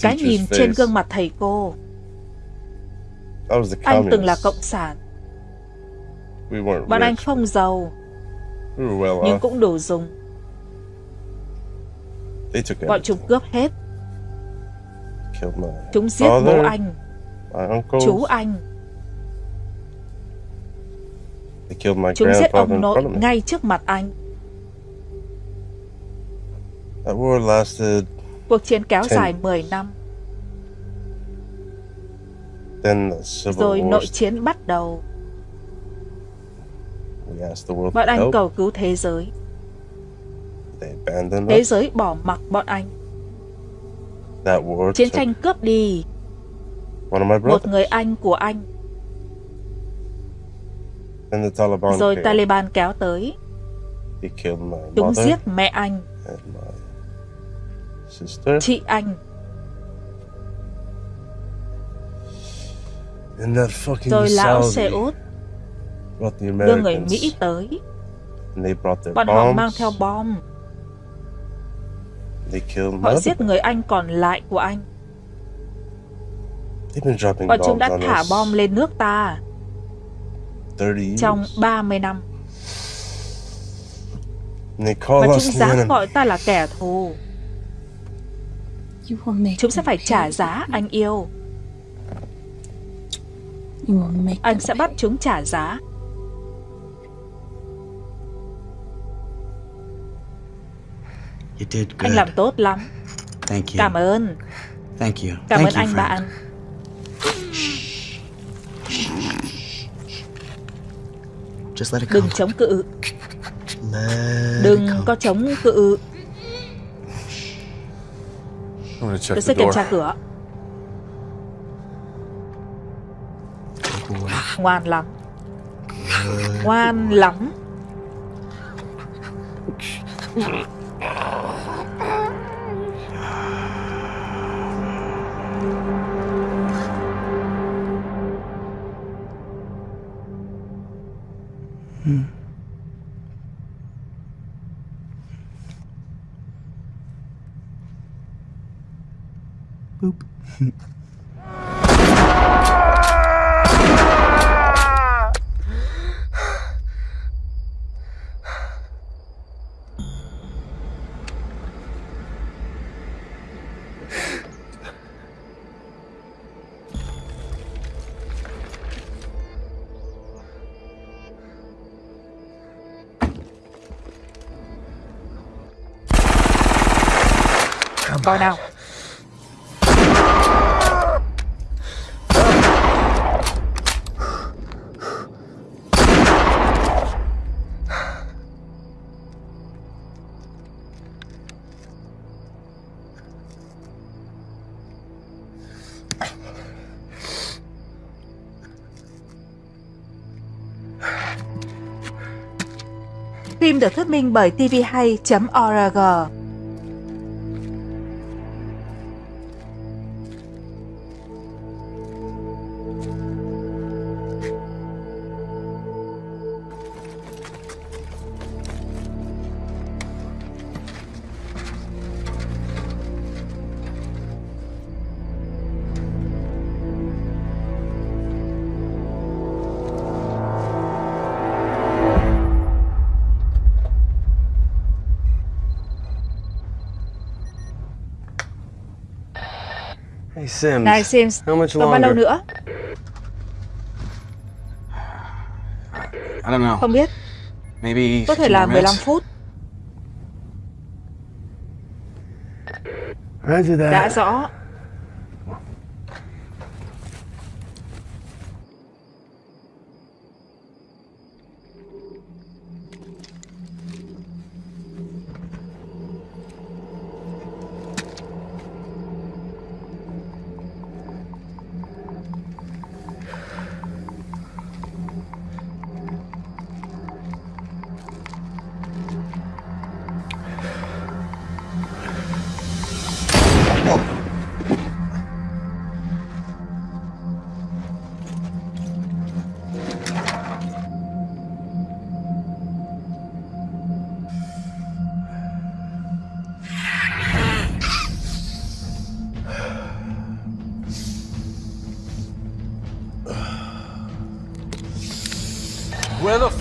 Speaker 1: Cái nhìn trên gương mặt thầy cô. Anh từng là cộng sản. Bọn anh không giàu nhưng cũng đủ dùng. Bọn chúng cướp hết chúng giết bố anh. Chú anh. Chúng giết ông nội ngay trước mặt anh.
Speaker 6: That war lasted.
Speaker 1: cuộc chiến kéo dài 10 năm.
Speaker 6: Then the civil
Speaker 1: rồi nội chiến bắt đầu.
Speaker 6: We asked the world
Speaker 1: bọn anh cầu cứu thế giới. Thế giới bỏ mặc bọn anh chiến tranh cướp đi. Một người anh của anh. Rồi. Taliban kéo tới. Chúng giết mẹ anh. chị anh. Rồi lão xe út đưa người. Mỹ tới. bọn họ mang theo bom họ giết người anh còn lại của anh. Bọn chúng đã thả bom lên nước ta
Speaker 6: 30 years.
Speaker 1: trong 30 năm.
Speaker 6: And they call
Speaker 1: và chúng dám gọi ta là kẻ thù. Chúng sẽ phải trả giá anh yêu. Anh sẽ bắt chúng trả giá anh làm tốt lắm.
Speaker 2: Thank you.
Speaker 1: cảm ơn.
Speaker 2: Thank you.
Speaker 1: cảm
Speaker 2: Thank
Speaker 1: ơn
Speaker 2: you,
Speaker 1: anh
Speaker 2: friend.
Speaker 1: bạn.
Speaker 2: Just let it come.
Speaker 1: đừng chống cự.
Speaker 2: Let
Speaker 1: đừng có chống cự. Tôi
Speaker 6: the
Speaker 1: sẽ kiểm
Speaker 6: door.
Speaker 1: tra cửa. Ngoan lắm. Ngoan lắm Hmm.
Speaker 2: Boop. *laughs*
Speaker 1: coi nào. Phim được thuyết minh bởi tvhay.org
Speaker 4: Sims.
Speaker 1: Này Sims,
Speaker 4: How much
Speaker 1: còn bao lâu
Speaker 4: longer?
Speaker 1: nữa?
Speaker 7: I don't know.
Speaker 1: Không biết.
Speaker 7: Maybe
Speaker 1: Có thể
Speaker 7: 15
Speaker 1: là 15
Speaker 7: minutes.
Speaker 1: phút. Đã rõ.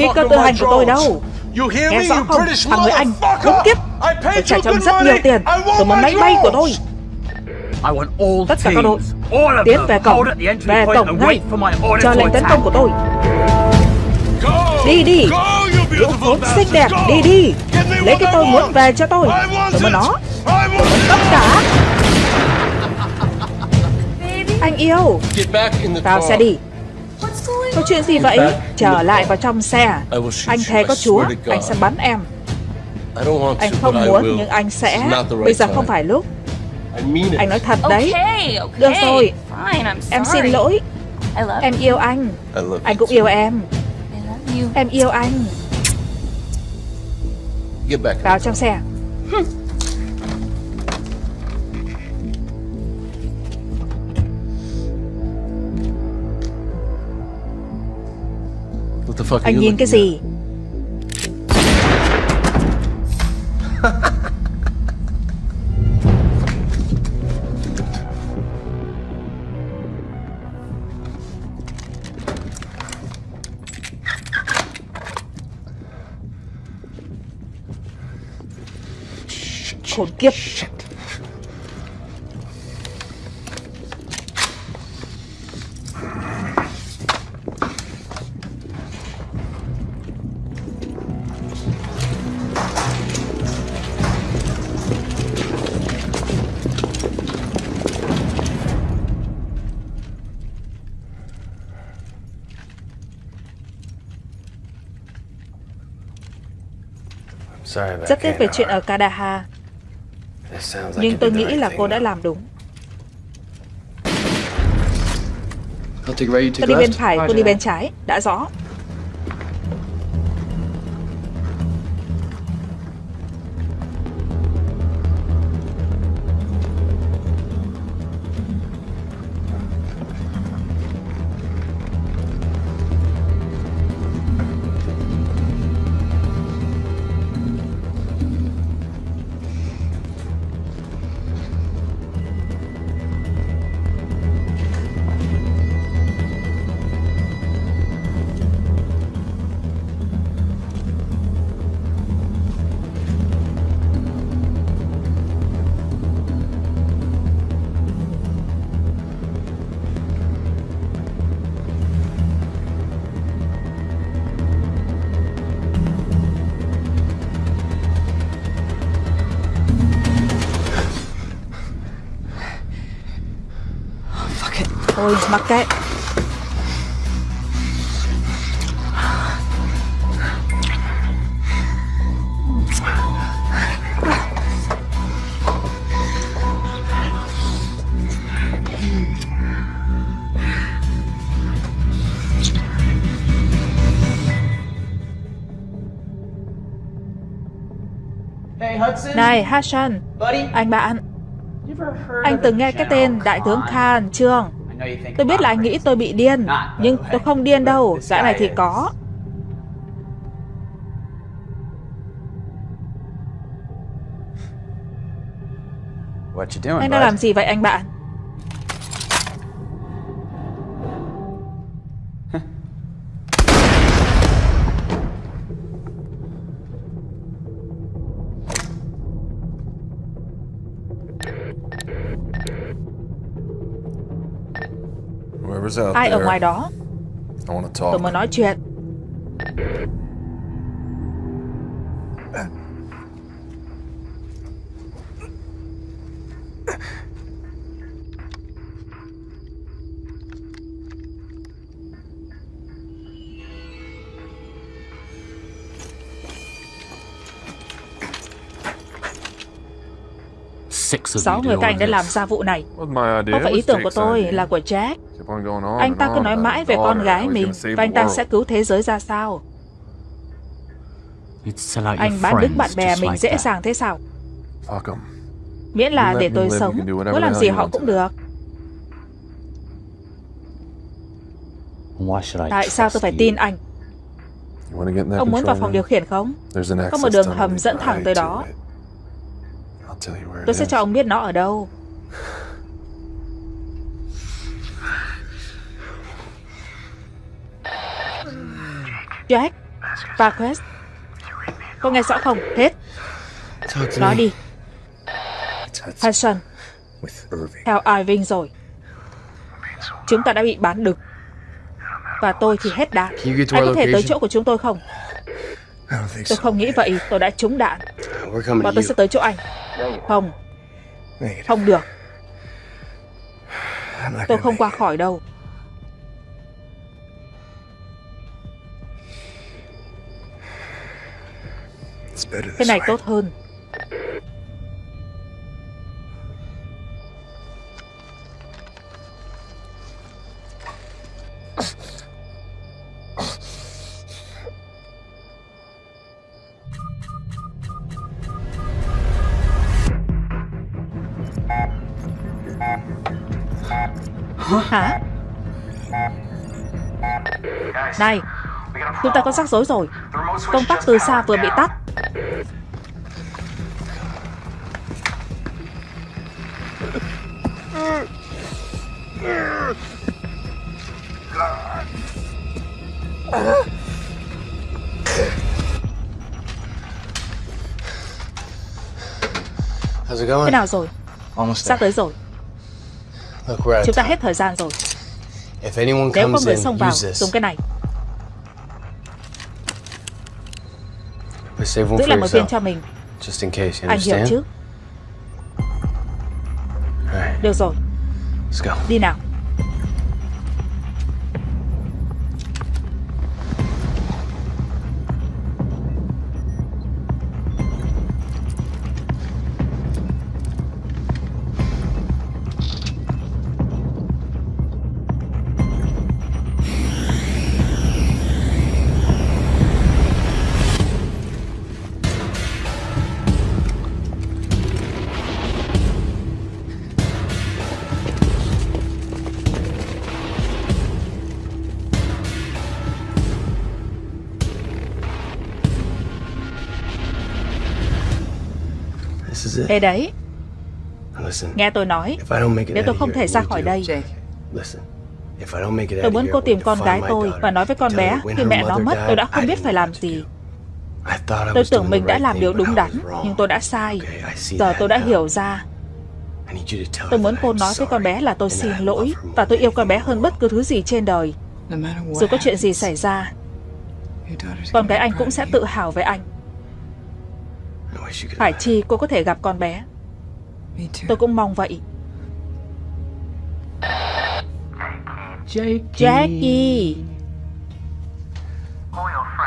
Speaker 1: Phi cơ tự hành của tôi đâu? Nghe rõ không? Thằng người Anh, khốn kiếp! Tôi trả cho rất nhiều tiền. Tôi muốn máy bay của tôi. Tất cả các đội tiến về cổng, về cổng ngay, chờ lệnh tấn công của tôi. Đi đi, lũ khốn xinh đẹp, đi đi. Lấy cái tôi muốn về cho tôi. Tôi muốn nó. Tất cả. *laughs* Anh yêu, vào xe đi. Chuyện gì vậy? Trở lại vào trong xe. Anh thề có Chúa, anh sẽ bắn em. Anh không muốn nhưng anh sẽ. Bây giờ không phải lúc. Anh nói thật đấy. Được rồi. Em xin lỗi. Em yêu anh.
Speaker 6: I love
Speaker 1: Anh
Speaker 6: you.
Speaker 1: cũng yêu em. Em yêu anh. Vào trong xe. Anh nhìn cái gì? Khốn kiếp. Rất tiếc về chuyện ở
Speaker 4: like
Speaker 1: Nhưng tôi nghĩ là cô đã làm đúng. Tôi đi bên phải, cô đi bên trái. Đã rõ. Mặc kệ. Này Hassan, anh bạn, anh từng nghe cái tên Đại tướng Khan chưa? Tôi biết là anh nghĩ tôi bị điên, nhưng tôi không điên đâu, dã này thì có. Anh đang làm gì vậy anh bạn? Ai ở ngoài đó? Tôi muốn nói chuyện. Sáu người các anh đã làm ra vụ này. Có phải ý tưởng của tôi là của Jack? Anh ta cứ nói mãi về con gái mình Và anh ta sẽ cứu thế giới ra sao?
Speaker 8: Anh
Speaker 1: bán đứng bạn bè mình dễ dàng thế sao. Miễn là để tôi sống Muốn làm gì họ cũng được. Tại sao tôi phải tin anh? Ông muốn vào phòng điều khiển không? Có một đường hầm dẫn thẳng tới đó. Tôi sẽ cho ông biết nó ở đâu *laughs* Jack Marquez Có nghe rõ không? Hết. Nói đi.
Speaker 2: Hudson.
Speaker 1: Theo Irving rồi. Chúng ta đã bị bán đực Và tôi thì hết đạn. Anh có thể tới chỗ của chúng tôi không? Tôi không nghĩ vậy. Tôi đã trúng đạn. Và tôi sẽ tới chỗ anh. Không, không được. Tôi không qua khỏi đâu
Speaker 2: This
Speaker 1: này tốt hơn. Hả? Này, chúng ta có rắc rối rồi. Công tắc từ xa vừa bị tắt Thế
Speaker 2: going?
Speaker 1: nào rồi?
Speaker 8: Almost
Speaker 1: Sắp tới rồi Chúng ta hết thời gian rồi
Speaker 2: If anyone
Speaker 1: Nếu có
Speaker 2: comes
Speaker 1: người xông vào. Dùng cái này Giữ lại một viên cho mình
Speaker 2: just in case. You
Speaker 1: Anh hiểu chứ?
Speaker 2: Alright,
Speaker 1: Được rồi,
Speaker 2: let's go.
Speaker 1: đi nào Đây đấy,
Speaker 2: Listen,
Speaker 1: nghe tôi nói.
Speaker 2: If I don't make it
Speaker 1: Nếu tôi
Speaker 2: out
Speaker 1: không thể ra khỏi đây?
Speaker 3: Jake,
Speaker 2: Listen, if I don't make it
Speaker 1: Tôi muốn cô tìm con
Speaker 2: to
Speaker 1: gái tôi Và nói với con
Speaker 2: tell
Speaker 1: bé Khi
Speaker 2: her
Speaker 1: mẹ nó mất tôi đã không
Speaker 2: I
Speaker 1: biết phải làm gì. Tôi tưởng mình đã làm điều đúng
Speaker 2: I
Speaker 1: đắn. Nhưng tôi đã sai. Giờ tôi đã hiểu ra.
Speaker 2: I need you to tell
Speaker 1: Tôi
Speaker 2: her
Speaker 1: muốn cô nói với con bé là tôi xin
Speaker 2: I
Speaker 1: lỗi Và tôi yêu con bé hơn bất cứ thứ gì trên đời. Dù có chuyện gì xảy ra Con gái anh cũng sẽ
Speaker 3: you.
Speaker 1: tự hào về anh Phải chi cô có thể gặp con bé. Tôi cũng mong vậy. Jackie.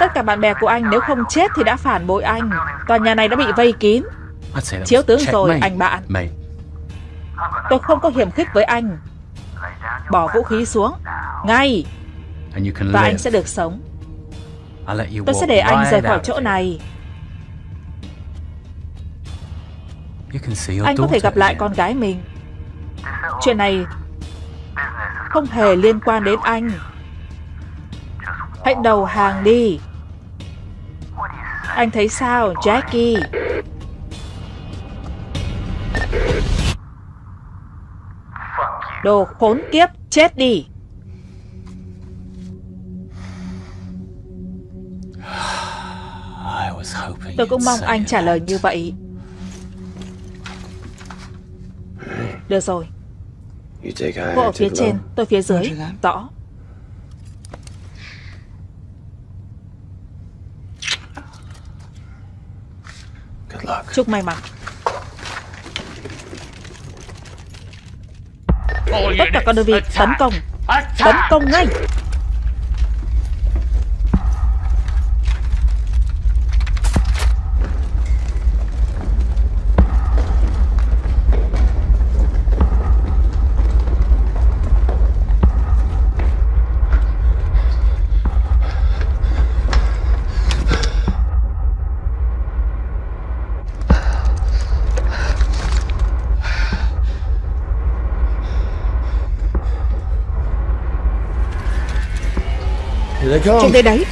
Speaker 1: Tất cả bạn bè của anh nếu không chết thì đã phản bội anh. Tòa nhà này đã bị vây kín. Chiếu tướng rồi anh bạn. Tôi không có hiểm khích với anh. Bỏ vũ khí xuống. Ngay. Và anh sẽ được sống. Tôi sẽ để anh rời khỏi chỗ này Anh có thể gặp lại con gái mình. Chuyện này Không hề liên quan đến anh. Hãy đầu hàng đi. Anh thấy sao Jackie? Đồ khốn kiếp Chết đi. *sighs* Tôi cũng mong anh trả lời như vậy Được rồi. Cô ở phía trên. Tôi phía dưới. Rõ. Chúc may mắn. Tất cả các đơn vị tấn công. Tấn công ngay
Speaker 4: Here they
Speaker 1: đây đấy.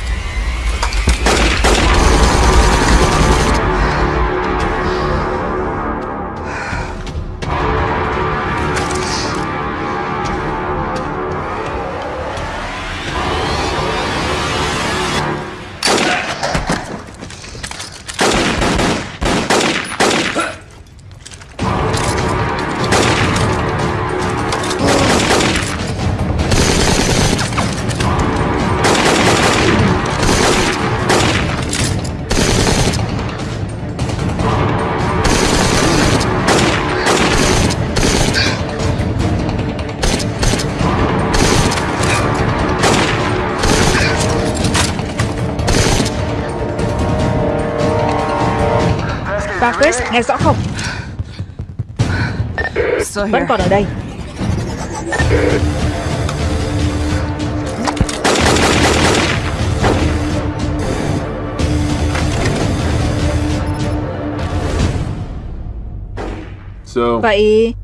Speaker 1: Nghe rõ không? Vẫn còn ở đây.
Speaker 6: So,
Speaker 1: Vậy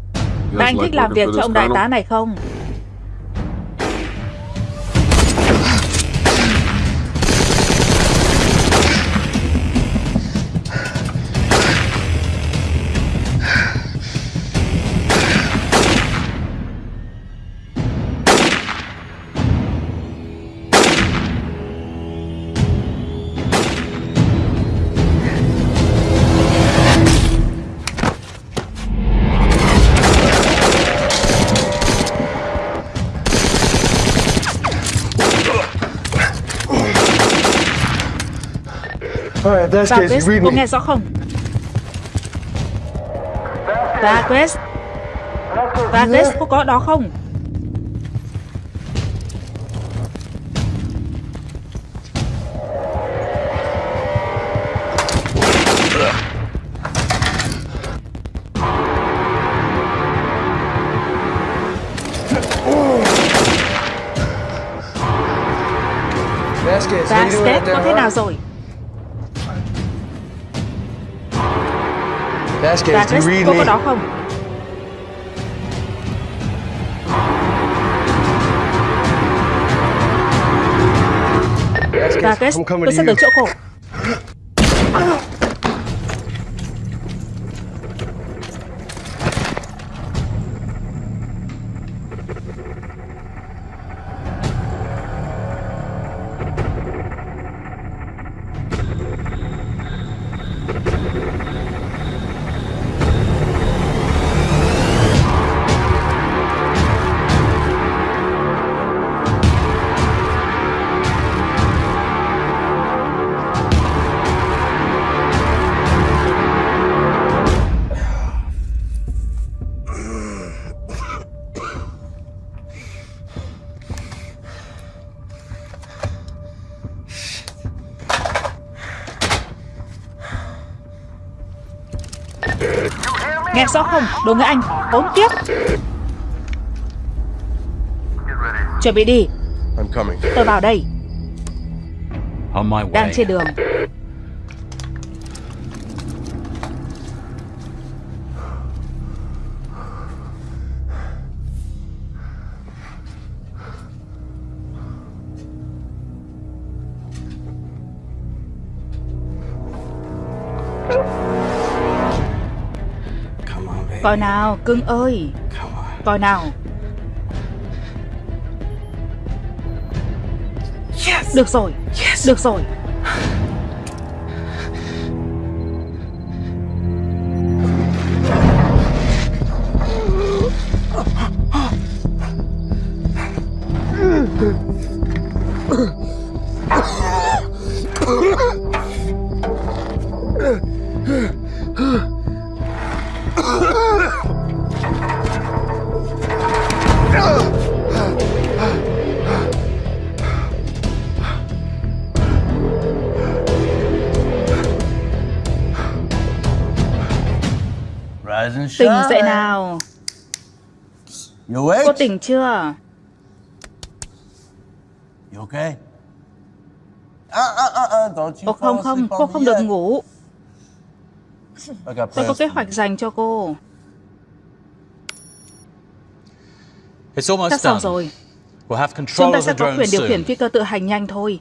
Speaker 1: anh thích làm việc cho ông đại tá này không cô
Speaker 4: me.
Speaker 1: nghe rõ không? Chris cô có ở đó không?
Speaker 4: There,
Speaker 1: có thế nào rồi Và Chris
Speaker 4: me?
Speaker 1: có đó không? Và Chris tôi sẽ tới chỗ cô Rõ không? Đồ người Anh Hỗn tiếp Chuẩn bị đi. Tôi vào đây. Đang trên đường Coi nào cưng ơi. Coi nào. Được rồi. Được rồi Tỉnh dậy nào
Speaker 9: You awake?
Speaker 1: Cô tỉnh chưa
Speaker 9: You okay? Don't you
Speaker 1: Ồ
Speaker 9: fall
Speaker 1: không không Cô không được ngủ Tôi có
Speaker 9: plans
Speaker 1: kế hoạch dành cho cô
Speaker 9: It's almost
Speaker 1: Sắp xong rồi
Speaker 10: We'll have control
Speaker 1: Chúng ta sẽ có quyền điều khiển phi cơ tự hành nhanh thôi.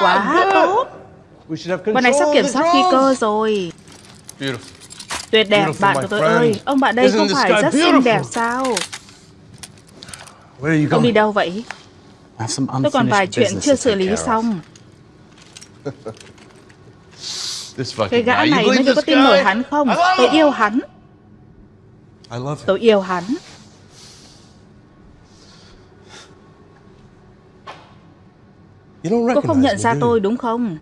Speaker 1: Quá tốt. Bọn này sắp kiểm soát phi cơ rồi.
Speaker 10: Beautiful.
Speaker 1: Tuyệt đẹp, bạn của tôi ơi. Ông bạn đây không phải rất xinh đẹp sao? Ông đi đâu vậy? Tôi còn vài chuyện chưa xử lý xong. *laughs* Cái gã này
Speaker 4: believe
Speaker 1: được có tin nổi hắn không? Tôi yêu hắn. Tôi yêu hắn. Cô không nhận ra tôi đúng không?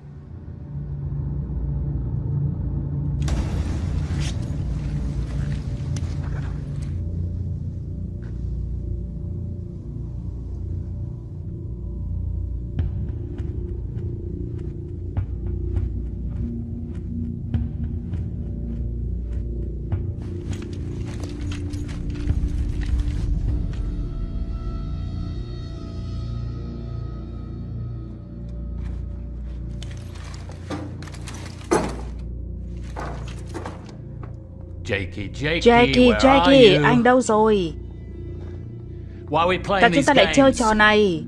Speaker 10: Jakey, Jakey,
Speaker 1: Jackie,
Speaker 10: you?
Speaker 1: anh đâu rồi? Tại chúng ta lại chơi trò này.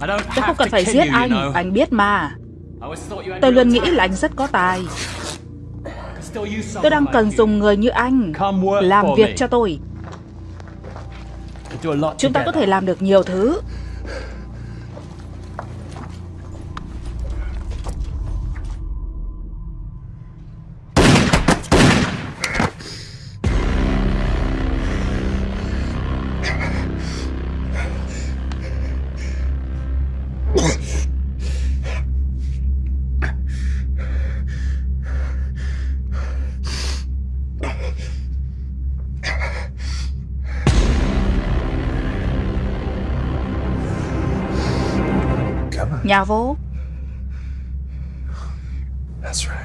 Speaker 1: Tôi không cần phải giết
Speaker 10: you, you
Speaker 1: anh,
Speaker 10: know.
Speaker 1: anh biết mà. Tôi luôn nghĩ là anh rất có tài. Tôi đang cần dùng người như anh. Làm việc cho tôi. Chúng ta có thể làm được nhiều thứ.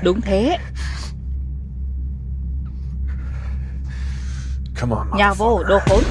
Speaker 1: Đúng thế. Nhà vô, đồ khốn.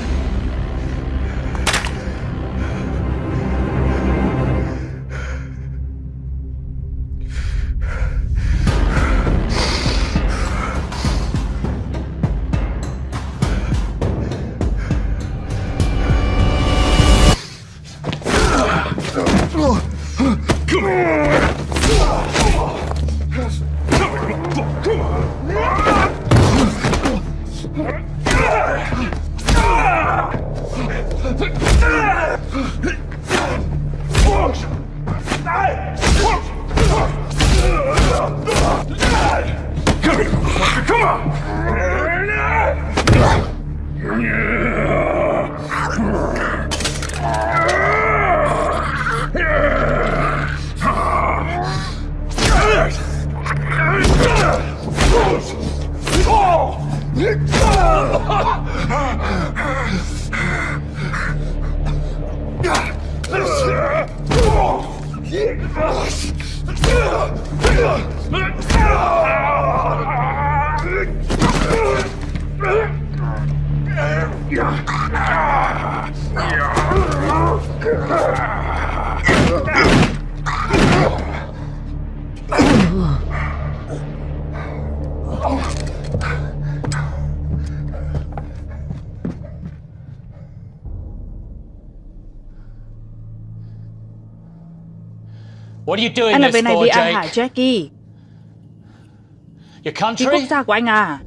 Speaker 1: Anh làm
Speaker 10: this
Speaker 1: việc này
Speaker 10: for,
Speaker 1: vì ai hả? Jackie?
Speaker 10: Your
Speaker 1: Vì
Speaker 10: country?
Speaker 1: quốc gia của anh à?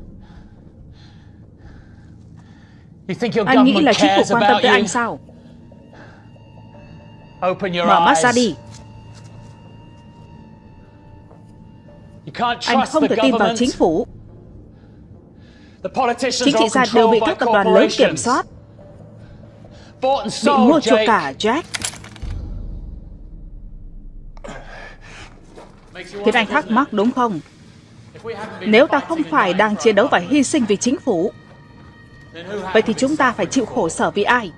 Speaker 10: You think your
Speaker 1: Anh nghĩ
Speaker 10: government
Speaker 1: là chính phủ
Speaker 10: cares
Speaker 1: quan tâm
Speaker 10: about
Speaker 1: tới
Speaker 10: you?
Speaker 1: anh sao?
Speaker 10: Open your
Speaker 1: Mở mắt
Speaker 10: eyes.
Speaker 1: ra đi.
Speaker 10: You can't
Speaker 1: Anh
Speaker 10: trust
Speaker 1: không
Speaker 10: the
Speaker 1: thể tin vào
Speaker 10: government.
Speaker 1: chính phủ.
Speaker 10: The politicians
Speaker 1: Chính trị
Speaker 10: are
Speaker 1: gia đều bị các tập đoàn lớn kiểm soát, bị mua chuộc cả Jack. Khiến anh thắc mắc đúng không? Nếu ta không phải đang chiến đấu và hy sinh vì chính phủ, vậy thì chúng ta phải chịu khổ sở vì ai?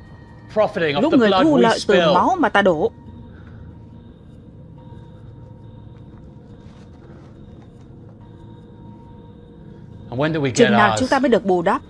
Speaker 1: Lúc người thu lợi từ máu mà ta đổ. Chừng nào chúng ta mới được bù đắp?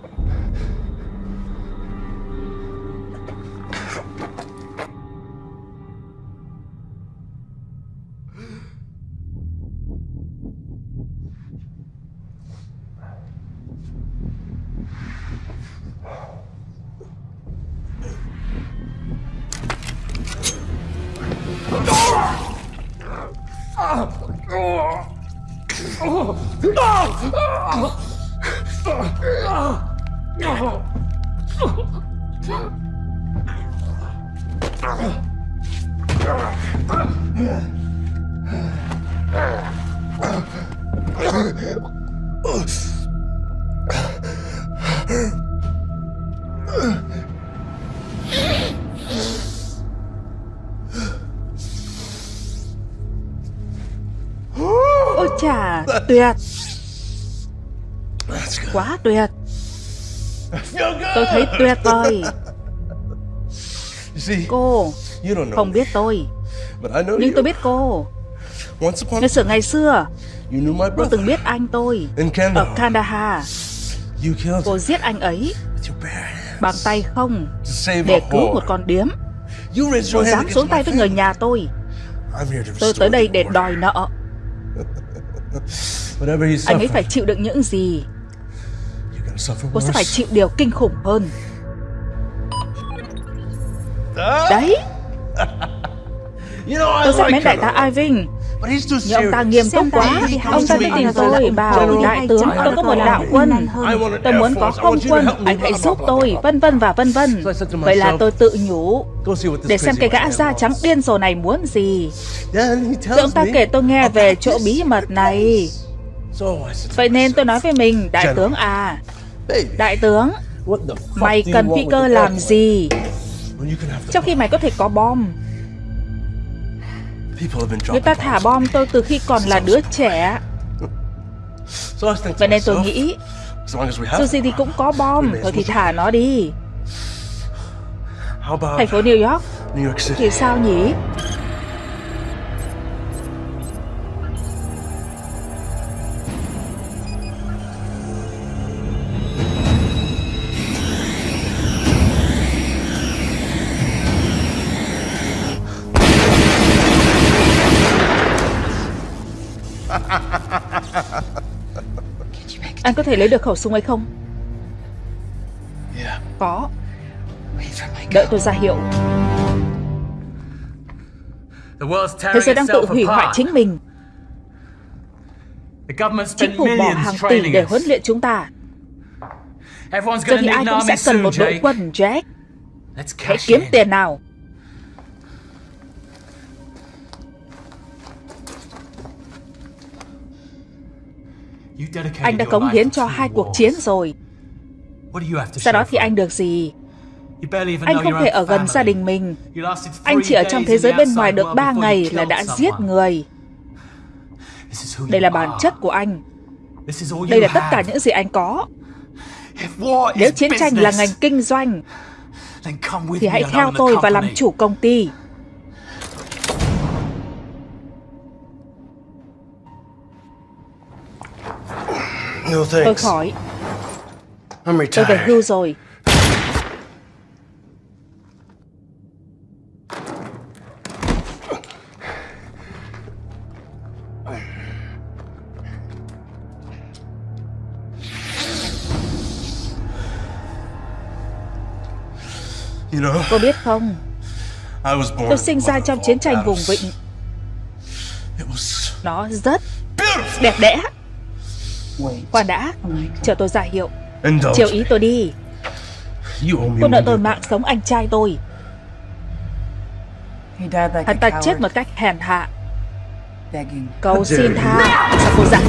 Speaker 1: Tôi thấy tuyệt vời. Cô không biết tôi. Nhưng tôi biết cô. Ngày xưa ngày xưa Cô từng biết anh tôi Ở Kandahar Cô giết anh ấy Bằng tay không Để cứu một con điếm. Cô dám xuống tay với người nhà tôi. Tôi tới đây để đòi nợ. *laughs* Anh ấy phải chịu đựng những gì Cô sẽ phải chịu điều kinh khủng hơn. Đấy. *laughs* Tôi rất mến đại tá Irving. Nhưng ông ta nghiêm túc quá. Ông ta tới tìm tôi bảo Đại tướng. tôi có một đạo quân. Tôi muốn có không quân. Anh hãy giúp tôi. Vân vân và vân vân. Vậy là tôi tự nhủ. Để xem cái gã da trắng điên rồ này muốn gì. Rồi ông ta kể tôi nghe về chỗ bí mật này. Vậy nên tôi nói với mình Đại tướng à Đại tướng Mày cần phi cơ làm gì? Trong khi mày có thể có bom. Người ta thả bom tôi từ khi còn là đứa trẻ. Vậy nên tôi nghĩ Dù gì thì cũng có bom Thôi thì thả nó đi. Thành phố New York. Thì sao nhỉ Anh có thể lấy được khẩu súng ấy không? Có. Đợi tôi ra hiệu. Thế giới đang tự hủy hoại chính mình. Chính phủ bỏ hàng tỷ để huấn luyện chúng ta. Giờ thì ai cũng sẽ cần một đội quân, Jack Hãy kiếm tiền nào Anh đã cống hiến cho hai cuộc chiến rồi. Sau đó thì anh được gì? Anh không thể ở gần gia đình mình. Anh chỉ ở trong thế giới bên ngoài được ba ngày là đã giết người. Đây là bản chất của anh. Đây là tất cả những gì anh có. Nếu chiến tranh là ngành kinh doanh Thì hãy theo tôi và làm chủ công ty Tôi khỏi Tôi về hưu rồi. Cô biết không? Tôi sinh ra trong chiến tranh vùng vịnh. Nó rất đẹp đẽ Khoan đã Chờ tôi ra hiệu. Chiều ý tôi đi. Cô nợ tôi mạng sống anh trai tôi. Hắn ta chết một cách hèn hạ. Cầu xin tha Sao cô dặn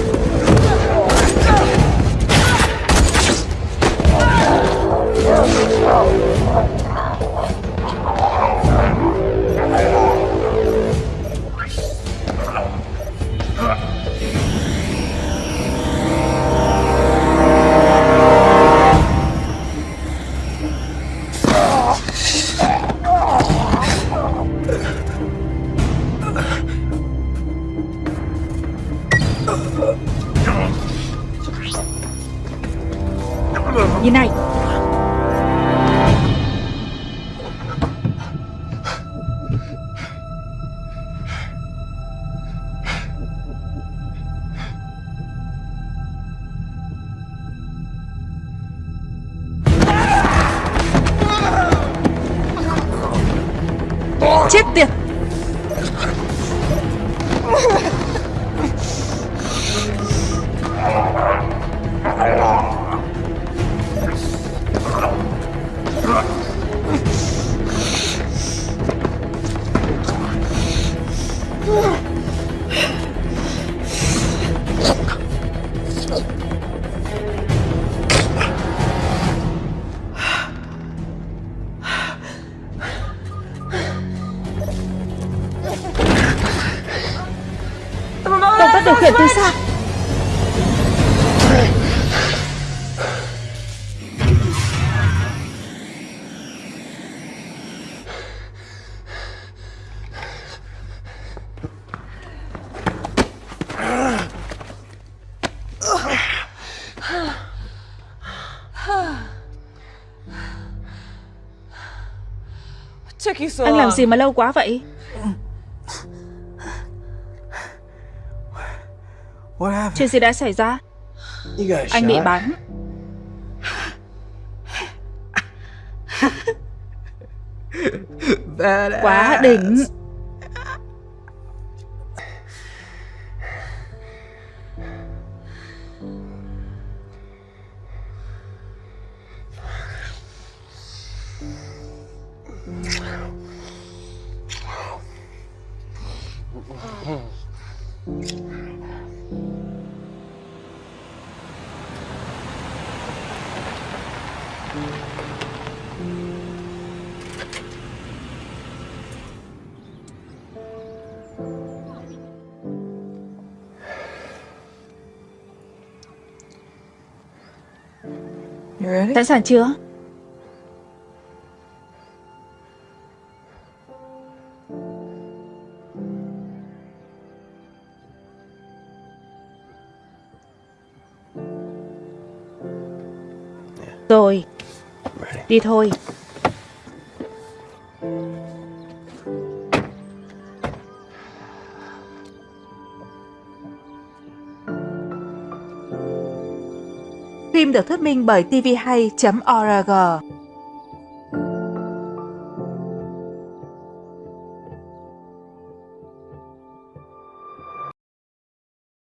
Speaker 1: Chết tiệt. Anh làm gì mà lâu quá vậy? Chuyện gì đã xảy ra? Anh bị bắn. *laughs* Quá đỉnh Sẵn sàng chưa Rồi. Đi thôi được thuyết minh bởi tvhay.org